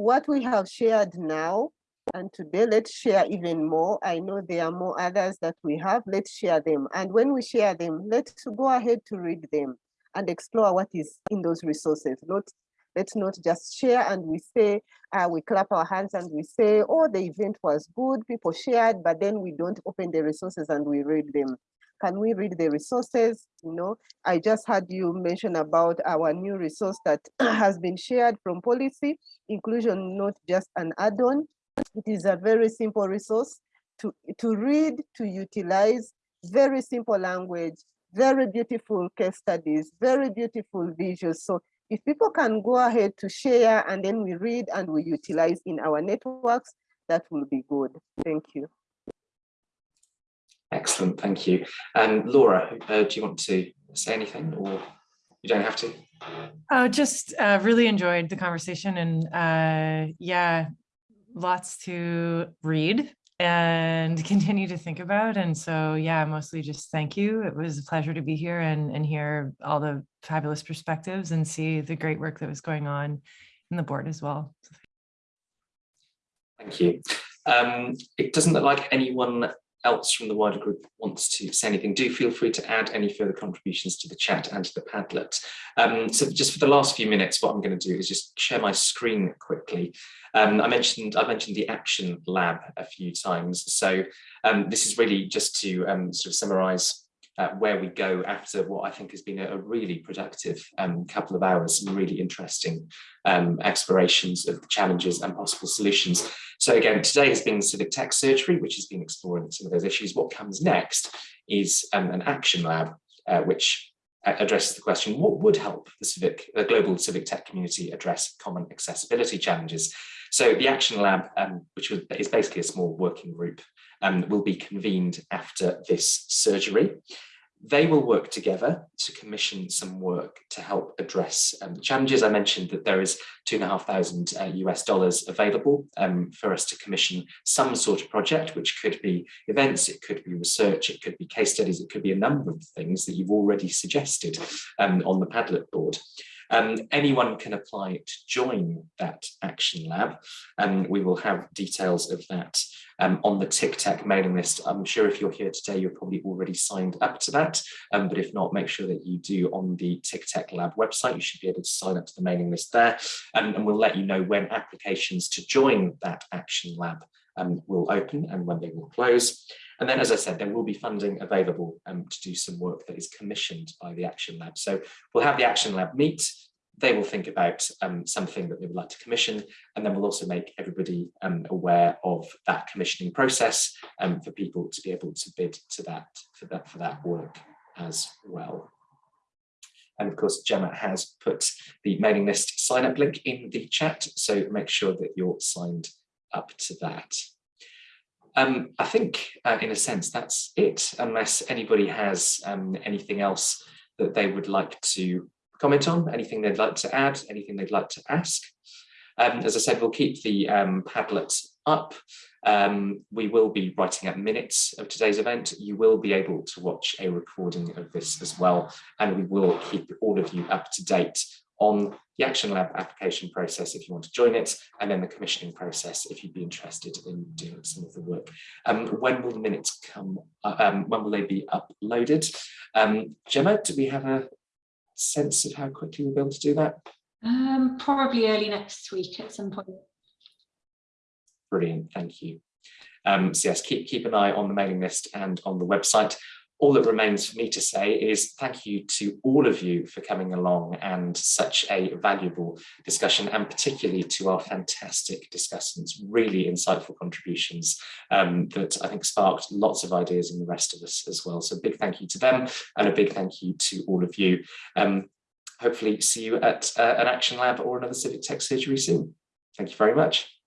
what we have shared now and today, let's share even more. I know there are more others that we have. Let's share them. And when we share them, let's go ahead to read them and explore what is in those resources. Not, let's not just share and we say, uh, we clap our hands and we say, oh, the event was good, people shared, but then we don't open the resources and we read them. Can we read the resources? You know, I just had you mention about our new resource that <clears throat> has been shared from Pollicy, inclusion not just an add-on. It is a very simple resource to, to read, to utilize, very simple language, very beautiful case studies, very beautiful visuals. So if people can go ahead to share and then we read and we utilize in our networks, that will be good. Thank you. Excellent, thank you. And um, Laura, uh, do you want to say anything or you don't have to? Oh, just uh, really enjoyed the conversation and uh, yeah, lots to read and <laughs> continue to think about. And so, yeah, mostly just thank you. It was a pleasure to be here and, and hear all the fabulous perspectives and see the great work that was going on in the board as well. Thank you. Um, it doesn't look like anyone else from the wider group wants to say anything, do feel free to add any further contributions to the chat and to the Padlet. Um, so just for the last few minutes, what I'm going to do is just share my screen quickly. Um, I mentioned I mentioned the Action Lab a few times. So um, this is really just to um, sort of summarize uh, where we go after what I think has been a, a really productive um, couple of hours, some really interesting um, explorations of the challenges and possible solutions. So again, today has been Civic Tech Surgery, which has been exploring some of those issues. What comes next is um, an action lab, uh, which addresses the question, what would help the civic, the global civic tech community address common accessibility challenges? So the Action Lab, um, which is basically a small working group, um, will be convened after this surgery. They will work together to commission some work to help address um, the challenges. I mentioned that there is two and a half thousand uh, US dollars available um, for us to commission some sort of project, which could be events, it could be research, it could be case studies, it could be a number of things that you've already suggested um, on the Padlet board. Um, anyone can apply to join that Action Lab and we will have details of that um, on the TICTeC mailing list. I'm sure if you're here today, you're probably already signed up to that, um, but if not, make sure that you do on the TICTeC Lab website. You should be able to sign up to the mailing list there, um, and we'll let you know when applications to join that Action Lab um, will open and when they will close. And then, as I said, there will be funding available um, to do some work that is commissioned by the Action Lab. So we'll have the Action Lab meet, they will think about um, something that they would like to commission, and then we'll also make everybody um, aware of that commissioning process um, for people to be able to bid to that for that for that work as well. And of course, Gemma has put the mailing list sign up link in the chat, so make sure that you're signed up to that. Um, I think, uh, in a sense, that's it, unless anybody has um, anything else that they would like to comment on, anything they'd like to add, anything they'd like to ask. Um, as I said, we'll keep the um, Padlet up. Um, we will be writing up minutes of today's event. You will be able to watch a recording of this as well, and we will keep all of you up to date on the Action Lab application process if you want to join it, and then the commissioning process if you'd be interested in doing some of the work. Um, when will the minutes come? Uh, um, when will they be uploaded? Um, Gemma, do we have a sense of how quickly we'll be able to do that? Um, probably early next week at some point. Brilliant, thank you. Um, so yes, keep, keep an eye on the mailing list and on the website. All that remains for me to say is thank you to all of you for coming along and such a valuable discussion and particularly to our fantastic discussants, really insightful contributions um, that I think sparked lots of ideas in the rest of us as well. So a big thank you to them and a big thank you to all of you. Um, hopefully see you at uh, an Action Lab or another Civic Tech Surgery soon. Thank you very much.